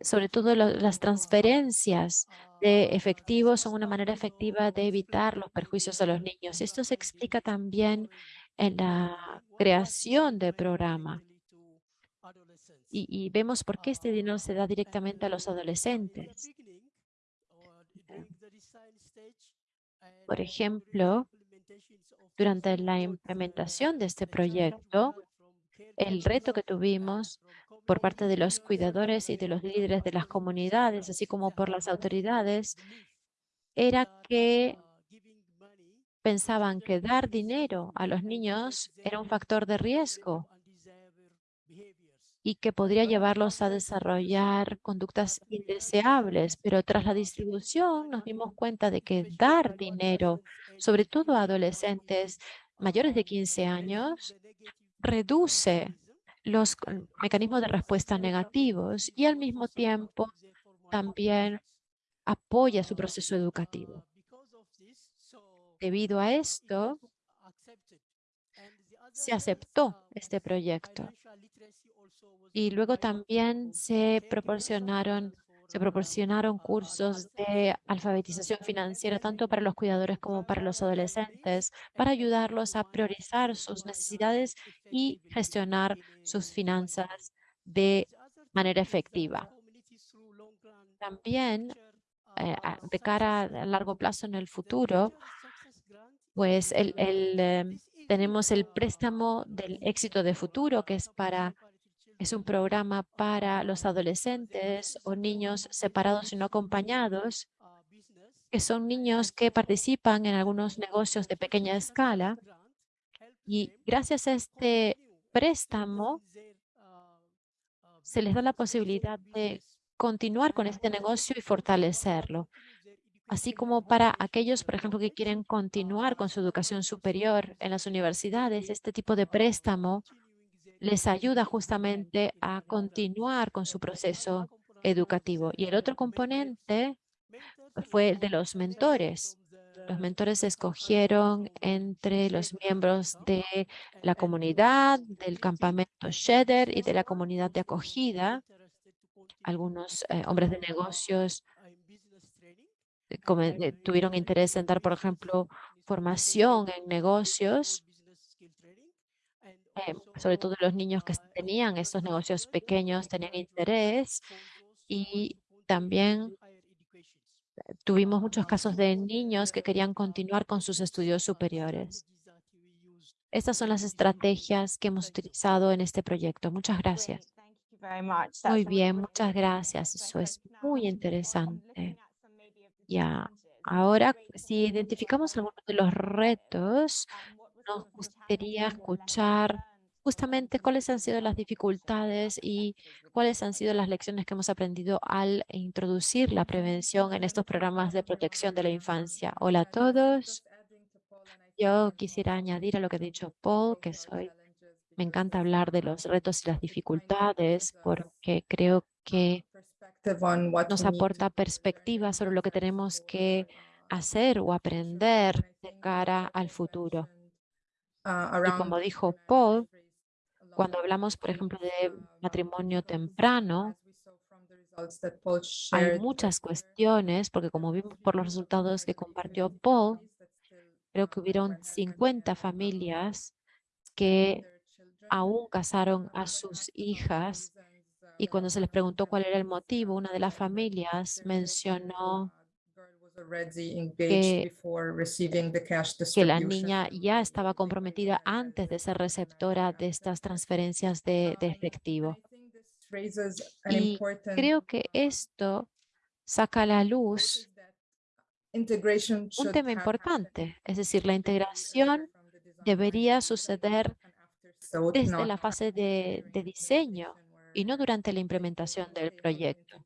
Speaker 2: sobre todo las transferencias de efectivos son una manera efectiva de evitar los perjuicios a los niños. Esto se explica también en la creación del programa y, vemos por qué este dinero se da directamente a los adolescentes. Por ejemplo, durante la implementación de este proyecto, el reto que tuvimos por parte de los cuidadores y de los líderes de las comunidades, así como por las autoridades, era que pensaban que dar dinero a los niños era un factor de riesgo y que podría llevarlos a desarrollar conductas indeseables. Pero tras la distribución nos dimos cuenta de que dar dinero, sobre todo a adolescentes mayores de 15 años, reduce los mecanismos de respuesta negativos y al mismo tiempo también apoya su proceso educativo. Debido a esto, se aceptó este proyecto y luego también se proporcionaron, se proporcionaron cursos de alfabetización financiera tanto para los cuidadores como para los adolescentes para ayudarlos a priorizar sus necesidades y gestionar sus finanzas de manera efectiva. También, eh, de cara a largo plazo en el futuro, pues el, em, tenemos el préstamo del éxito de futuro, que es para es un programa para los adolescentes o niños separados y no acompañados, que son niños que participan en algunos negocios de pequeña escala. Y gracias a este préstamo, se les da la posibilidad de continuar con este negocio y fortalecerlo. Así como para aquellos, por ejemplo, que quieren continuar con su educación superior en las universidades, este tipo de préstamo les ayuda justamente a continuar con su proceso educativo. Y el otro componente fue el de los mentores. Los mentores se escogieron entre los miembros de la comunidad, del campamento Sheder y de la comunidad de acogida. Algunos eh, hombres de negocios eh, eh, tuvieron interés en dar, por ejemplo, formación en negocios eh, sobre todo los niños que tenían estos negocios pequeños tenían interés y también tuvimos muchos casos de niños que querían continuar con sus estudios superiores. Estas son las estrategias que hemos utilizado en este proyecto. Muchas gracias. Muy bien, muchas gracias. Eso es muy interesante. Ya Ahora, si identificamos algunos de los retos, nos gustaría escuchar justamente cuáles han sido las dificultades y cuáles han sido las lecciones que hemos aprendido al introducir la prevención en estos programas de protección de la infancia. Hola a todos. Yo quisiera añadir a lo que ha dicho Paul, que soy, me encanta hablar de los retos y las dificultades porque creo que nos aporta perspectiva sobre lo que tenemos que hacer o aprender de cara al futuro. Y como dijo Paul, cuando hablamos, por ejemplo, de matrimonio temprano, hay muchas cuestiones, porque como vimos por los resultados que compartió Paul, creo que hubieron 50 familias que aún casaron a sus hijas y cuando se les preguntó cuál era el motivo, una de las familias mencionó que, que la niña ya estaba comprometida antes de ser receptora de estas transferencias de, de efectivo. Y creo que esto saca a la luz un tema importante, es decir, la integración debería suceder desde la fase de, de diseño y no durante la implementación del proyecto.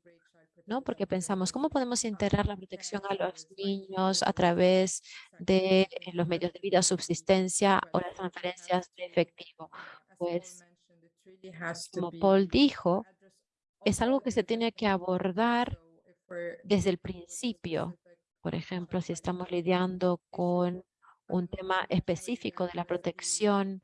Speaker 2: ¿No? Porque pensamos, ¿cómo podemos integrar la protección a los niños a través de eh, los medios de vida, subsistencia o las transferencias de efectivo? Pues, como Paul dijo, es algo que se tiene que abordar desde el principio. Por ejemplo, si estamos lidiando con un tema específico de la protección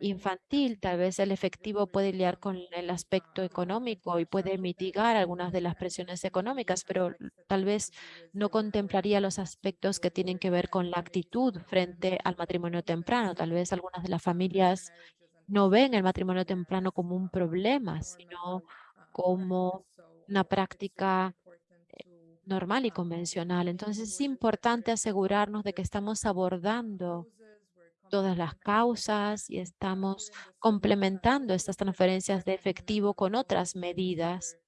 Speaker 2: infantil, tal vez el efectivo puede lidiar con el aspecto económico y puede mitigar algunas de las presiones económicas, pero tal vez no contemplaría los aspectos que tienen que ver con la actitud frente al matrimonio temprano. Tal vez algunas de las familias no ven el matrimonio temprano como un problema, sino como una práctica eh, normal y convencional. Entonces es importante asegurarnos de que estamos abordando todas las causas y estamos complementando estas transferencias de efectivo con otras medidas.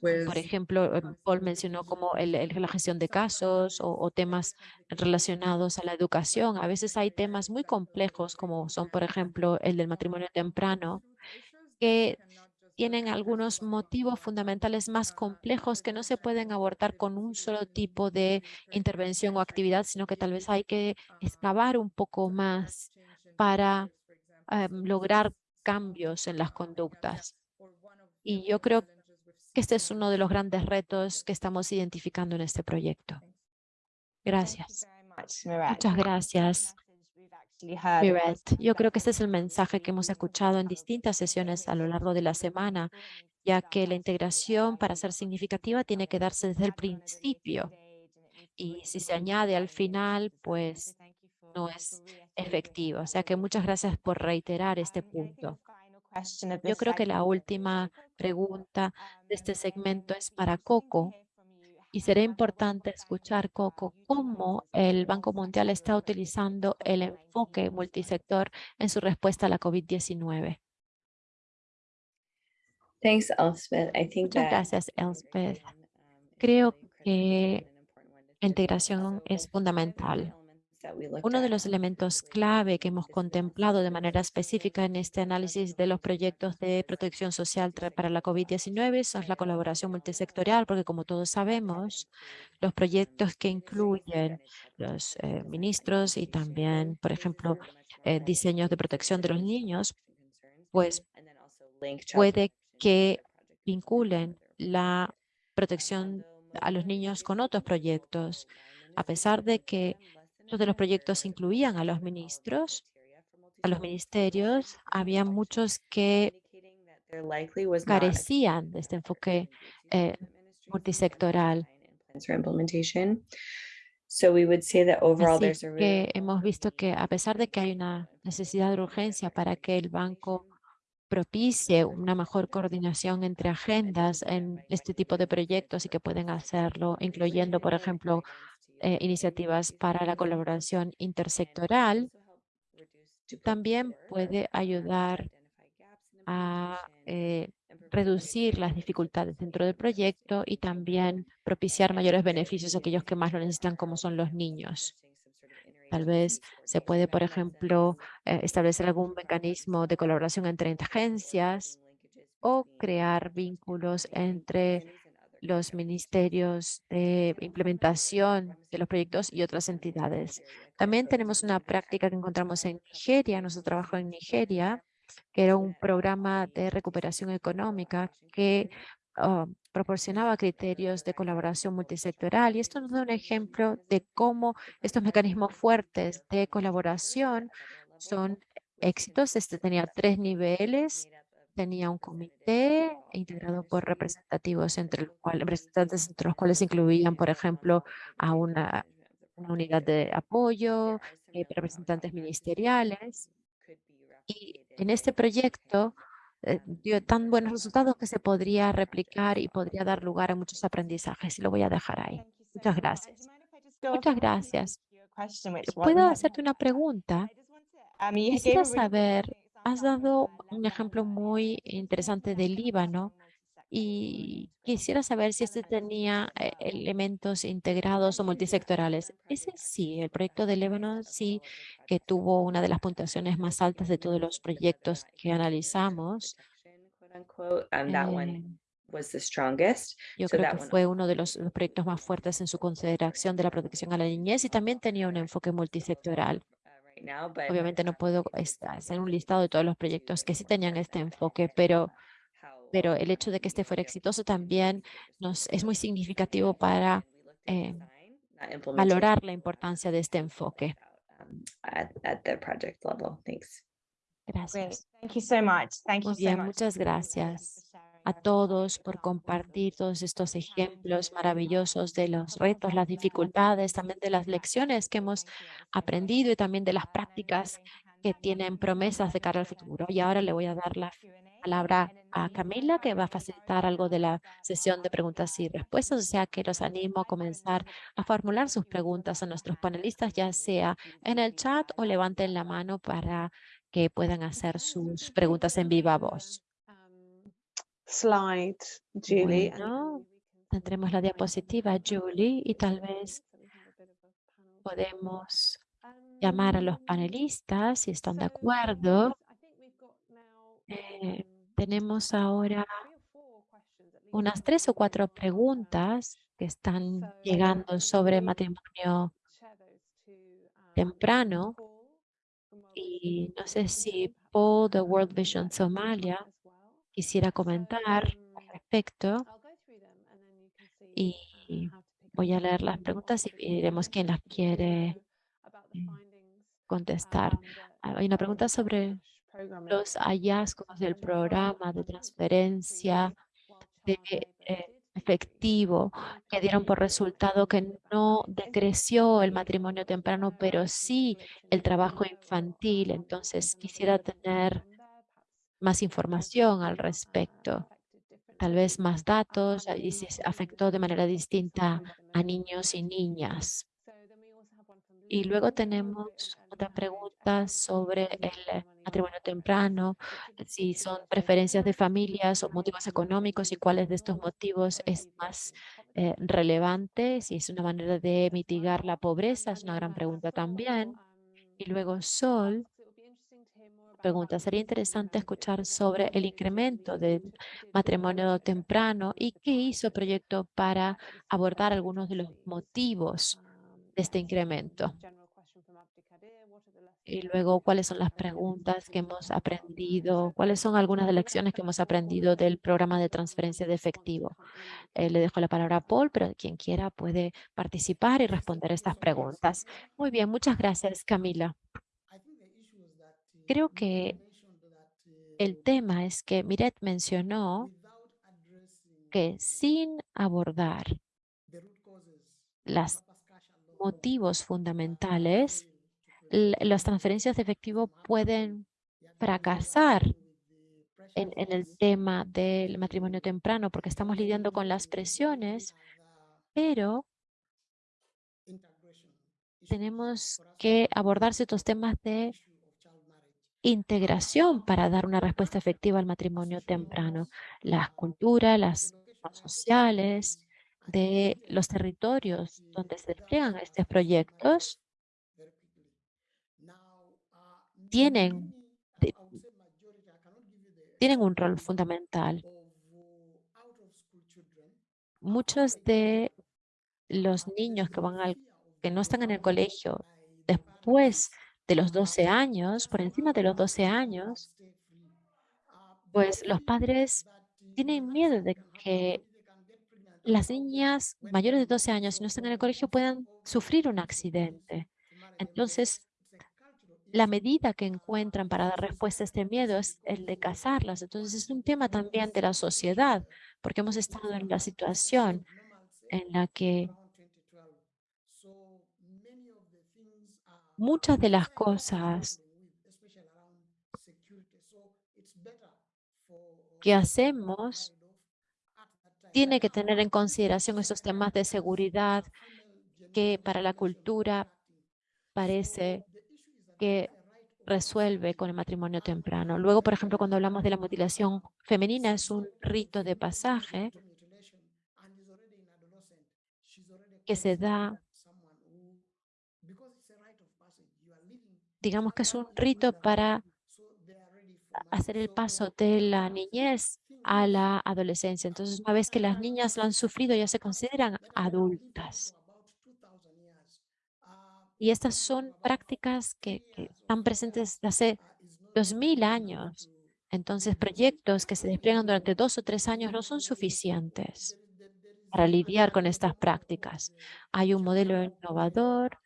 Speaker 2: Por ejemplo, em, Paul mencionó como el, la gestión de casos o, temas relacionados a la educación. A veces hay temas muy complejos como son, por ejemplo, el del matrimonio temprano, que tienen algunos motivos fundamentales más complejos que no se pueden abordar con un solo tipo de intervención o actividad, sino que tal vez hay que excavar un poco más para em, lograr cambios en las conductas. Y yo creo que este es uno de los grandes retos que estamos identificando en este proyecto. Gracias. Muchas gracias. Yo creo que este es el mensaje que hemos escuchado en distintas sesiones a lo largo de la semana, ya que la integración para ser significativa tiene que darse desde el principio. Y si se añade al final, pues no es efectivo. O sea que muchas gracias por reiterar este punto. Yo creo que la última pregunta de este segmento es para Coco. Y será importante escuchar, Coco, cómo el Banco Mundial está utilizando el enfoque multisector en su respuesta a la COVID-19. Muchas gracias, Elspeth. Creo que la integración es fundamental. Uno de los elementos clave que hemos contemplado de manera específica en este análisis de los proyectos de protección social para la COVID-19 es la colaboración multisectorial, porque como todos sabemos, los proyectos que incluyen los eh, ministros y también, por ejemplo, eh, diseños de protección de los niños, pues puede que vinculen la protección a los niños con otros proyectos, a pesar de que Muchos de los proyectos incluían a los ministros, a los ministerios. Había muchos que carecían de este enfoque eh, multisectoral. Así que hemos visto que a pesar de que hay una necesidad de urgencia para que el banco propicie una mejor coordinación entre agendas en este tipo de proyectos y que pueden hacerlo, incluyendo, por ejemplo, eh, iniciativas para la colaboración intersectoral, también puede ayudar a eh, reducir las dificultades dentro del proyecto y también propiciar mayores beneficios a aquellos que más lo necesitan, como son los niños. Tal vez se puede, por ejemplo, eh, establecer algún mecanismo de colaboración entre agencias o crear vínculos entre los ministerios de implementación de los proyectos y otras entidades. También tenemos una práctica que encontramos en Nigeria, nuestro trabajo en Nigeria, que era un programa de recuperación económica que ah, proporcionaba criterios de colaboración multisectoral. Y esto nos da un ejemplo de cómo estos mecanismos fuertes de colaboración son éxitos. Este tenía tres niveles. Tenía un comité integrado por representativos entre los cuales, representantes entre los cuales incluían, por ejemplo, a una, unidad de apoyo, eh, representantes ministeriales. Y en este proyecto eh, dio tan buenos resultados que se podría replicar y podría dar lugar a muchos aprendizajes. Y lo voy a dejar ahí. Muchas gracias. Muchas gracias. ¿Puedo hacerte una pregunta? Quisiera saber, has dado un ejemplo muy interesante del Líbano y quisiera saber si este tenía eh, elementos integrados o multisectorales. Ese sí, el proyecto de Líbano sí que tuvo una de las puntuaciones más altas de todos los proyectos que analizamos. Eh, yo creo que fue uno de los, proyectos más fuertes en su consideración de la protección a la niñez y también tenía un enfoque multisectoral. Obviamente no puedo hacer un listado de todos los proyectos que sí tenían este enfoque, pero pero el hecho de que este fuera exitoso también nos, es muy significativo para eh, valorar la importancia de este enfoque. Gracias. Muy bien, muchas gracias a todos por compartir todos estos ejemplos maravillosos de los retos, las dificultades, también de las lecciones que hemos aprendido y también de las prácticas que tienen promesas de cara al futuro. Y ahora le voy a dar la palabra a Camila, que va a facilitar algo de la sesión de preguntas y respuestas, o sea que los animo a comenzar a formular sus preguntas a nuestros panelistas, ya sea en el chat o levanten la mano para que puedan hacer sus preguntas en viva voz.
Speaker 1: Slide, Julie.
Speaker 2: tendremos la diapositiva, Julie, y tal vez podemos llamar a los panelistas si están de acuerdo. Eh, tenemos ahora unas tres o cuatro preguntas que están llegando sobre matrimonio temprano y no sé si Paul de World Vision Somalia quisiera comentar al respecto y voy a leer las preguntas y veremos quién las quiere eh, contestar. Hay una pregunta sobre los hallazgos del programa de transferencia de eh, efectivo que dieron por resultado que no decreció el matrimonio temprano, pero sí el trabajo infantil. Entonces quisiera tener más información al respecto, tal vez más datos y si afectó de manera distinta a niños y niñas. Y luego tenemos otra pregunta sobre el matrimonio temprano, si son preferencias de familias o motivos económicos y cuáles de estos motivos es más eh, relevante, si es una manera de mitigar la pobreza, es una gran pregunta también. Y luego Sol pregunta, sería interesante escuchar sobre el incremento del matrimonio temprano y qué hizo el proyecto para abordar algunos de los motivos este incremento. Y luego, ¿cuáles son las preguntas que hemos aprendido? ¿Cuáles son algunas de las lecciones que hemos aprendido del programa de transferencia de efectivo? Eh, le dejo la palabra a Paul, pero quien quiera puede participar y responder estas preguntas. Muy bien, muchas gracias, Camila. Creo que el tema es que Miret mencionó que sin abordar las motivos fundamentales, las transferencias de efectivo pueden fracasar en, el tema del matrimonio temprano porque estamos lidiando con las presiones, pero tenemos que abordar ciertos temas de
Speaker 4: integración para dar una respuesta efectiva al matrimonio temprano. Las culturas, las sociales de los territorios donde se despliegan estos proyectos tienen, tienen un rol fundamental. Muchos de los niños que, van al, que no están en el colegio después de los 12 años, por encima de los 12 años, pues los padres tienen miedo de que las niñas mayores de 12 años, si no están en el colegio, puedan sufrir un accidente. Entonces, la medida que encuentran para dar respuesta a este miedo es el de casarlas. Entonces, es un tema también de la sociedad, porque hemos estado en la situación en la que muchas de las cosas que hacemos tiene que tener en consideración esos temas de seguridad que para la cultura parece que resuelve con el matrimonio temprano. Luego, por ejemplo, cuando hablamos de la mutilación femenina, es un rito de pasaje que se da, digamos que es un rito para hacer el paso de la niñez a la adolescencia. Entonces, una vez que las niñas lo han sufrido, ya se consideran adultas. Y estas son prácticas que, están presentes desde hace 2000 años. Entonces, proyectos que se despliegan durante dos o tres años no son suficientes para lidiar con estas prácticas. Hay un modelo innovador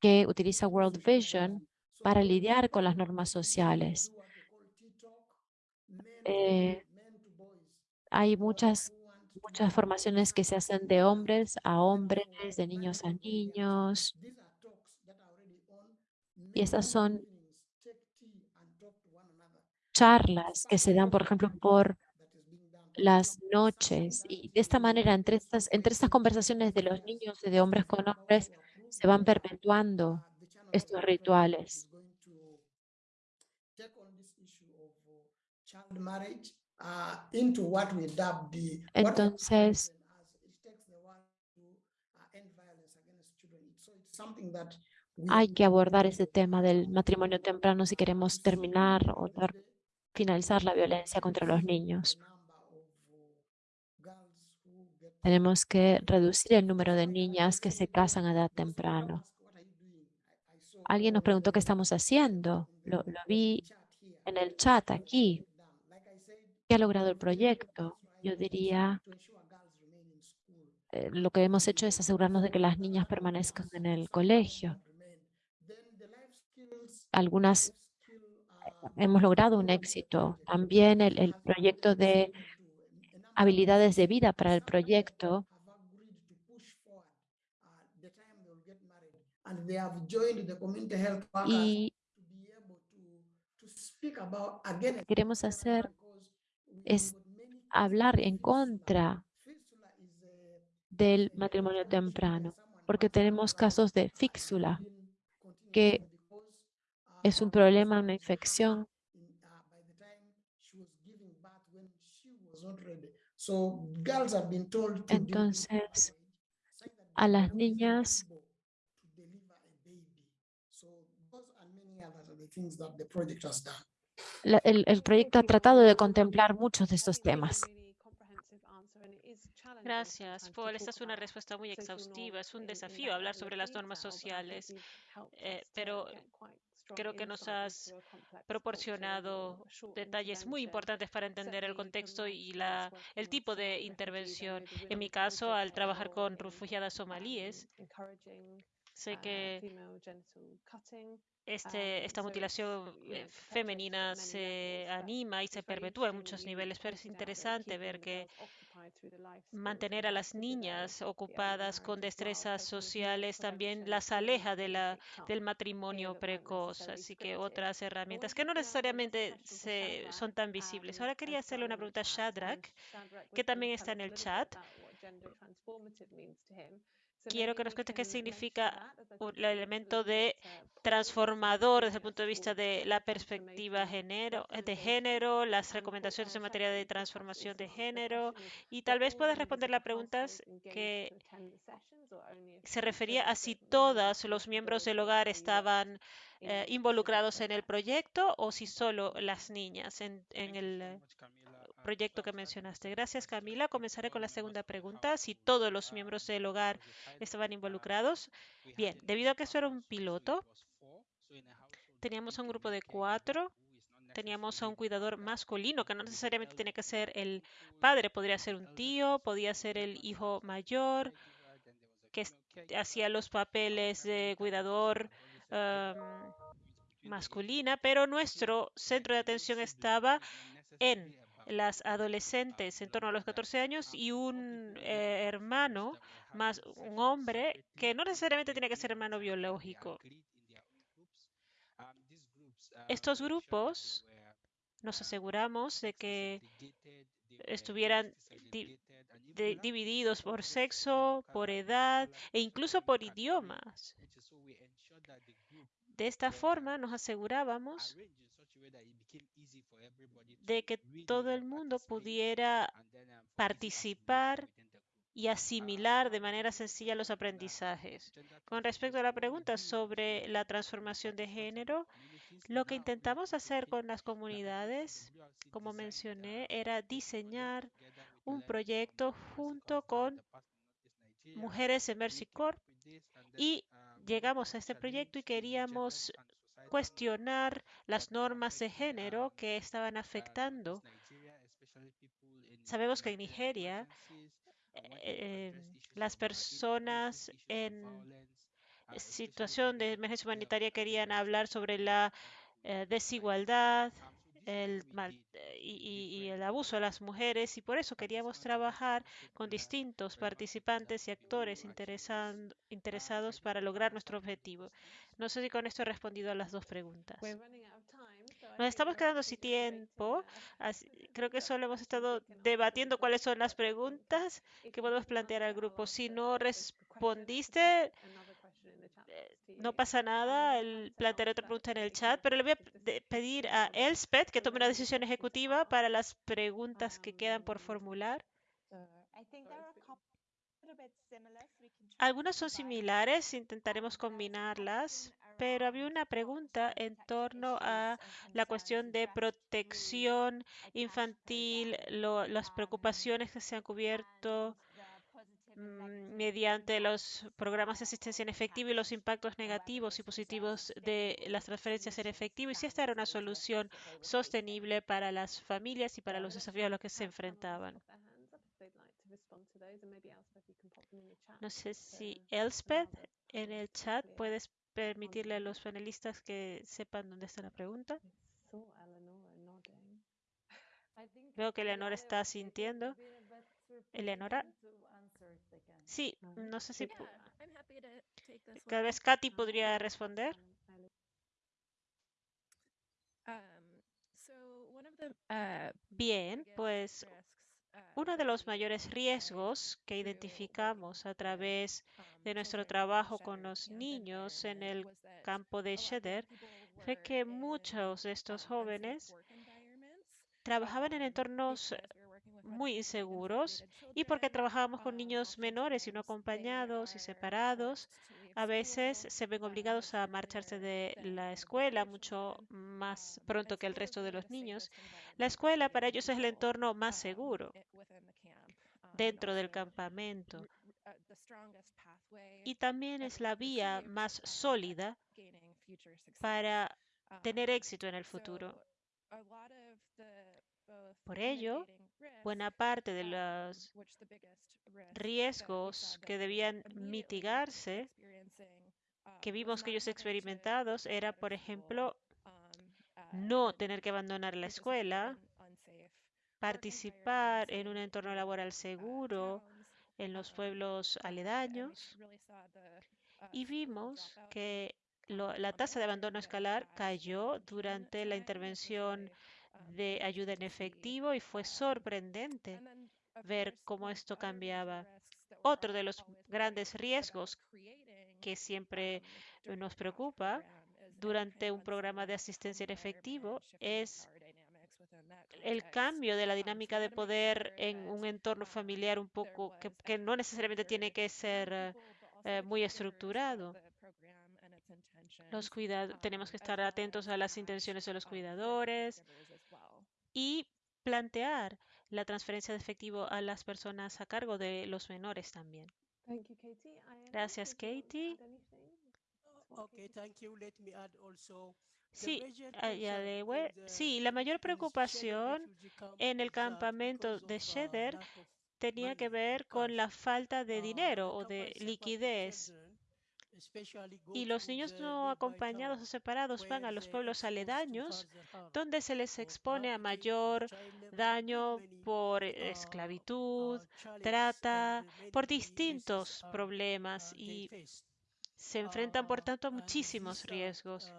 Speaker 4: que utiliza World Vision para lidiar con las normas sociales. Eh, hay muchas, muchas formaciones que se hacen de hombres a hombres, de niños a niños. Y estas son charlas que se dan, por ejemplo, por las noches. Y de esta manera, entre estas, entre estas conversaciones de los niños y de hombres con hombres, se van perpetuando estos rituales. Entonces, hay que abordar ese tema del matrimonio temprano si queremos terminar o finalizar la violencia contra los niños. Tenemos que reducir el número de niñas que se casan a edad temprana. Alguien nos preguntó qué estamos haciendo. Lo, lo vi en el chat aquí. ¿Qué ha logrado el proyecto? Yo diría, eh, lo que hemos hecho es asegurarnos de que las niñas permanezcan en el colegio. Algunas hemos logrado un éxito. También el, el proyecto de habilidades de vida para el proyecto y queremos hacer es hablar en contra del matrimonio temprano, porque tenemos casos de fíxula, que es un problema, una infección. Entonces, a las niñas el, proyecto ha tratado de contemplar muchos de estos temas.
Speaker 1: Gracias, Paul. Esta es una respuesta muy exhaustiva. Es un desafío hablar sobre las normas sociales, eh, pero creo que nos has proporcionado detalles muy importantes para entender el contexto y la, el tipo de intervención. En mi caso, al trabajar con refugiadas somalíes, sé que este, esta mutilación eh, femenina se anima y se perpetúa en muchos niveles, pero es interesante ver que mantener a las niñas ocupadas con destrezas sociales también las aleja de la, del matrimonio precoz, así que otras herramientas que no necesariamente se, son tan visibles. Ahora quería hacerle una pregunta a Shadrach, que también está en el chat.
Speaker 3: Quiero que nos cuentes qué significa el elemento de transformador desde el punto de vista de la perspectiva género, de género, las recomendaciones en materia de transformación de género y tal vez puedas responder las preguntas que se refería a si todos los miembros del hogar estaban eh, involucrados en el proyecto o si solo las niñas en, en el proyecto que mencionaste. Gracias, Camila. Comenzaré con la segunda pregunta. Si todos los miembros del hogar estaban involucrados. Bien, debido a que esto era un piloto, teníamos un grupo de cuatro. Teníamos a un cuidador masculino, que no necesariamente tiene que ser el padre, podría ser un tío, podía ser el hijo mayor, que hacía los papeles de cuidador um, masculina, pero nuestro centro de atención estaba en las adolescentes en torno a los 14 años y un eh, hermano, más un hombre, que no necesariamente tiene que ser hermano biológico. Estos grupos nos aseguramos de que estuvieran divididos por sexo, por edad e incluso por idiomas. De esta forma nos asegurábamos de que todo el mundo pudiera participar y asimilar de manera sencilla los aprendizajes. Con respecto a la pregunta sobre la transformación de género, lo que intentamos hacer con las comunidades, como mencioné, era diseñar un proyecto junto con mujeres en Mercy Corp y llegamos a este proyecto y queríamos cuestionar las normas de género que estaban afectando. Sabemos que en Nigeria eh, las personas en situación de emergencia humanitaria querían hablar sobre la eh, desigualdad el mal, y, y, el abuso de las mujeres y por eso queríamos trabajar con distintos participantes y actores interesados para lograr nuestro objetivo. No sé si con esto he respondido a las dos preguntas. Nos estamos quedando sin tiempo. creo que solo hemos estado debatiendo cuáles son las preguntas que podemos plantear al grupo. Si no respondiste, no pasa nada, el plantearé otra pregunta en el chat, pero le voy a pedir a Elspeth que tome una decisión ejecutiva para las preguntas que quedan por formular. Algunas son similares, intentaremos combinarlas, pero había una pregunta en torno a la cuestión de protección infantil, las preocupaciones que se han cubierto mediante los programas de asistencia en efectivo y los impactos negativos y positivos de las transferencias en efectivo y si esta era una solución sostenible para las familias y para los desafíos a los que se enfrentaban. No sé si Elspeth en el chat puedes permitirle a los panelistas que sepan dónde está la pregunta. Veo que Eleonora está sintiendo. Eleonora, Sí, no sé si cada vez Katy podría responder. Bien, pues uno de los mayores riesgos que identificamos a través de nuestro trabajo con los niños en el campo de Sheder fue que muchos de estos jóvenes trabajaban en entornos muy inseguros y porque trabajábamos con niños menores y no acompañados y separados, a veces se ven obligados a marcharse de la escuela mucho más pronto que el resto de los niños. La escuela para ellos es el entorno más seguro dentro del campamento y también es la vía más sólida para tener éxito en el futuro. Por ello, buena parte de los riesgos que debían mitigarse que vimos que ellos experimentados era, por ejemplo, no tener que abandonar la escuela, participar en un entorno laboral seguro en los pueblos aledaños. y vimos que la tasa de abandono escolar cayó durante la intervención de ayuda en efectivo y fue sorprendente ver cómo esto cambiaba. otro de los grandes riesgos que siempre nos preocupa durante un programa de asistencia en efectivo es el cambio de la dinámica de poder en un entorno familiar un poco que, no necesariamente tiene que ser eh, muy estructurado. Tenemos que estar atentos a las intenciones de los cuidadores y plantear la transferencia de efectivo a las personas a cargo de los menores también. Gracias, Katie. Sí, sí, la mayor preocupación en el campamento de Sheder tenía que ver con la falta de dinero o de liquidez. Y los niños no acompañados o separados van a los pueblos aledaños, donde se les expone a mayor daño por esclavitud, trata, por distintos problemas y se enfrentan, por tanto, a muchísimos riesgos.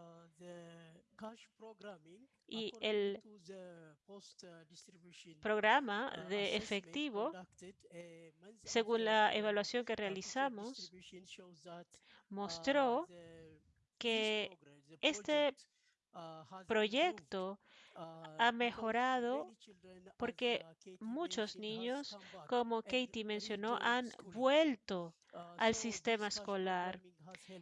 Speaker 3: Y el programa de efectivo, según la evaluación que realizamos, mostró que este proyecto ha mejorado porque muchos niños, como Katie mencionó, han vuelto al sistema escolar.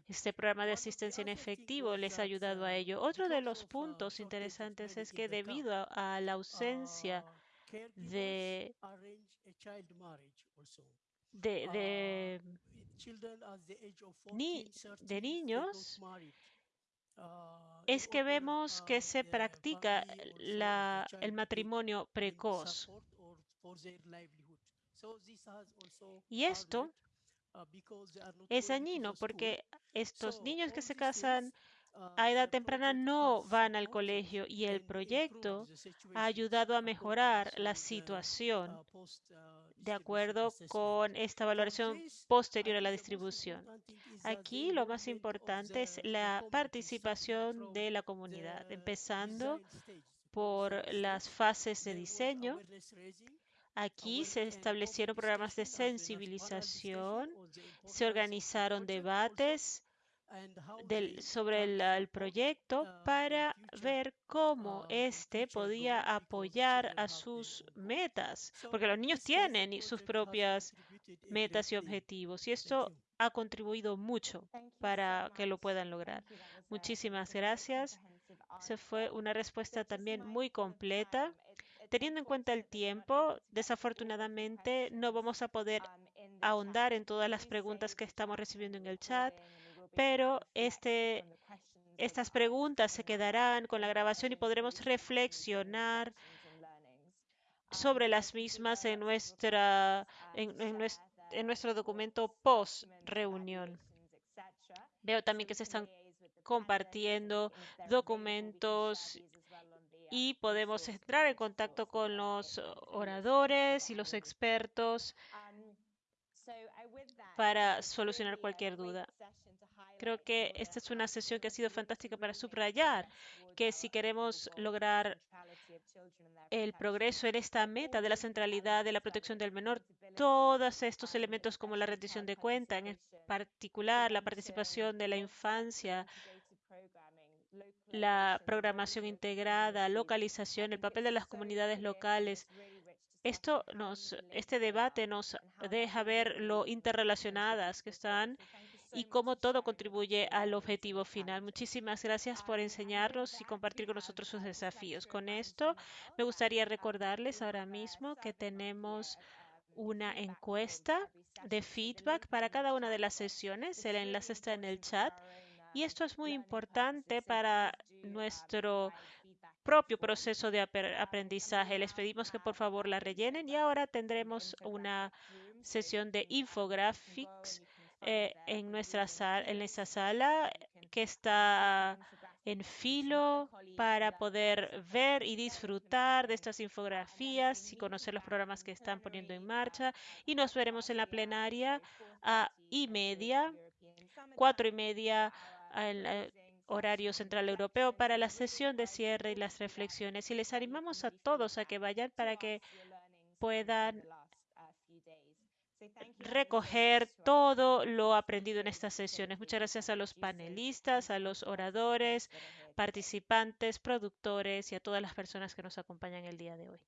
Speaker 3: Este programa de asistencia en efectivo les ha ayudado a ello. Otro de los puntos interesantes es que debido a, la ausencia de, de, de, ni, de niños, es que vemos que se practica la, el matrimonio precoz. Y esto es dañino porque estos niños que se casan a edad temprana no van al colegio y el proyecto ha ayudado a mejorar la situación de acuerdo con esta valoración posterior a la distribución. Aquí lo más importante es la participación de la comunidad, empezando por las fases de diseño, Aquí se establecieron programas de sensibilización, se organizaron debates sobre el, proyecto para ver cómo éste podía apoyar a sus metas, porque los niños tienen sus propias metas y objetivos y esto ha contribuido mucho para que lo puedan lograr. Muchísimas gracias. Se fue una respuesta también muy completa. Teniendo en cuenta el tiempo, desafortunadamente no vamos a poder ahondar en todas las preguntas que estamos recibiendo en el chat, pero este, estas preguntas se quedarán con la grabación y podremos reflexionar sobre las mismas en, nuestra, en, en nuestro documento post reunión. Veo también que se están compartiendo documentos y podemos entrar en contacto con los oradores y los expertos para solucionar cualquier duda. Creo que esta es una sesión que ha sido fantástica para subrayar que si queremos lograr el progreso en esta meta de la centralidad de la protección del menor, todos estos elementos como la rendición de cuenta, en particular la participación de la infancia, la programación integrada, localización, el papel de las comunidades locales. Esto nos, este debate nos deja ver lo interrelacionadas que están y cómo todo contribuye al objetivo final. Muchísimas gracias por enseñarnos y compartir con nosotros sus desafíos. Con esto, me gustaría recordarles ahora mismo que tenemos una encuesta de feedback para cada una de las sesiones. El enlace está en el chat. Y esto es muy importante para nuestro propio proceso de aprendizaje. Les pedimos que por favor la rellenen y ahora tendremos una sesión de infographics eh, en, nuestra sala, en esta sala que está en filo para poder ver y disfrutar de estas infografías y conocer los programas que están poniendo en marcha. Y nos veremos en la plenaria a y media, cuatro y media al horario central europeo para la sesión de cierre y las reflexiones. Y les animamos a todos a que vayan para que puedan recoger todo lo aprendido en estas sesiones. Muchas gracias a los panelistas, a los oradores, participantes, productores y a todas las personas que nos acompañan el día de hoy.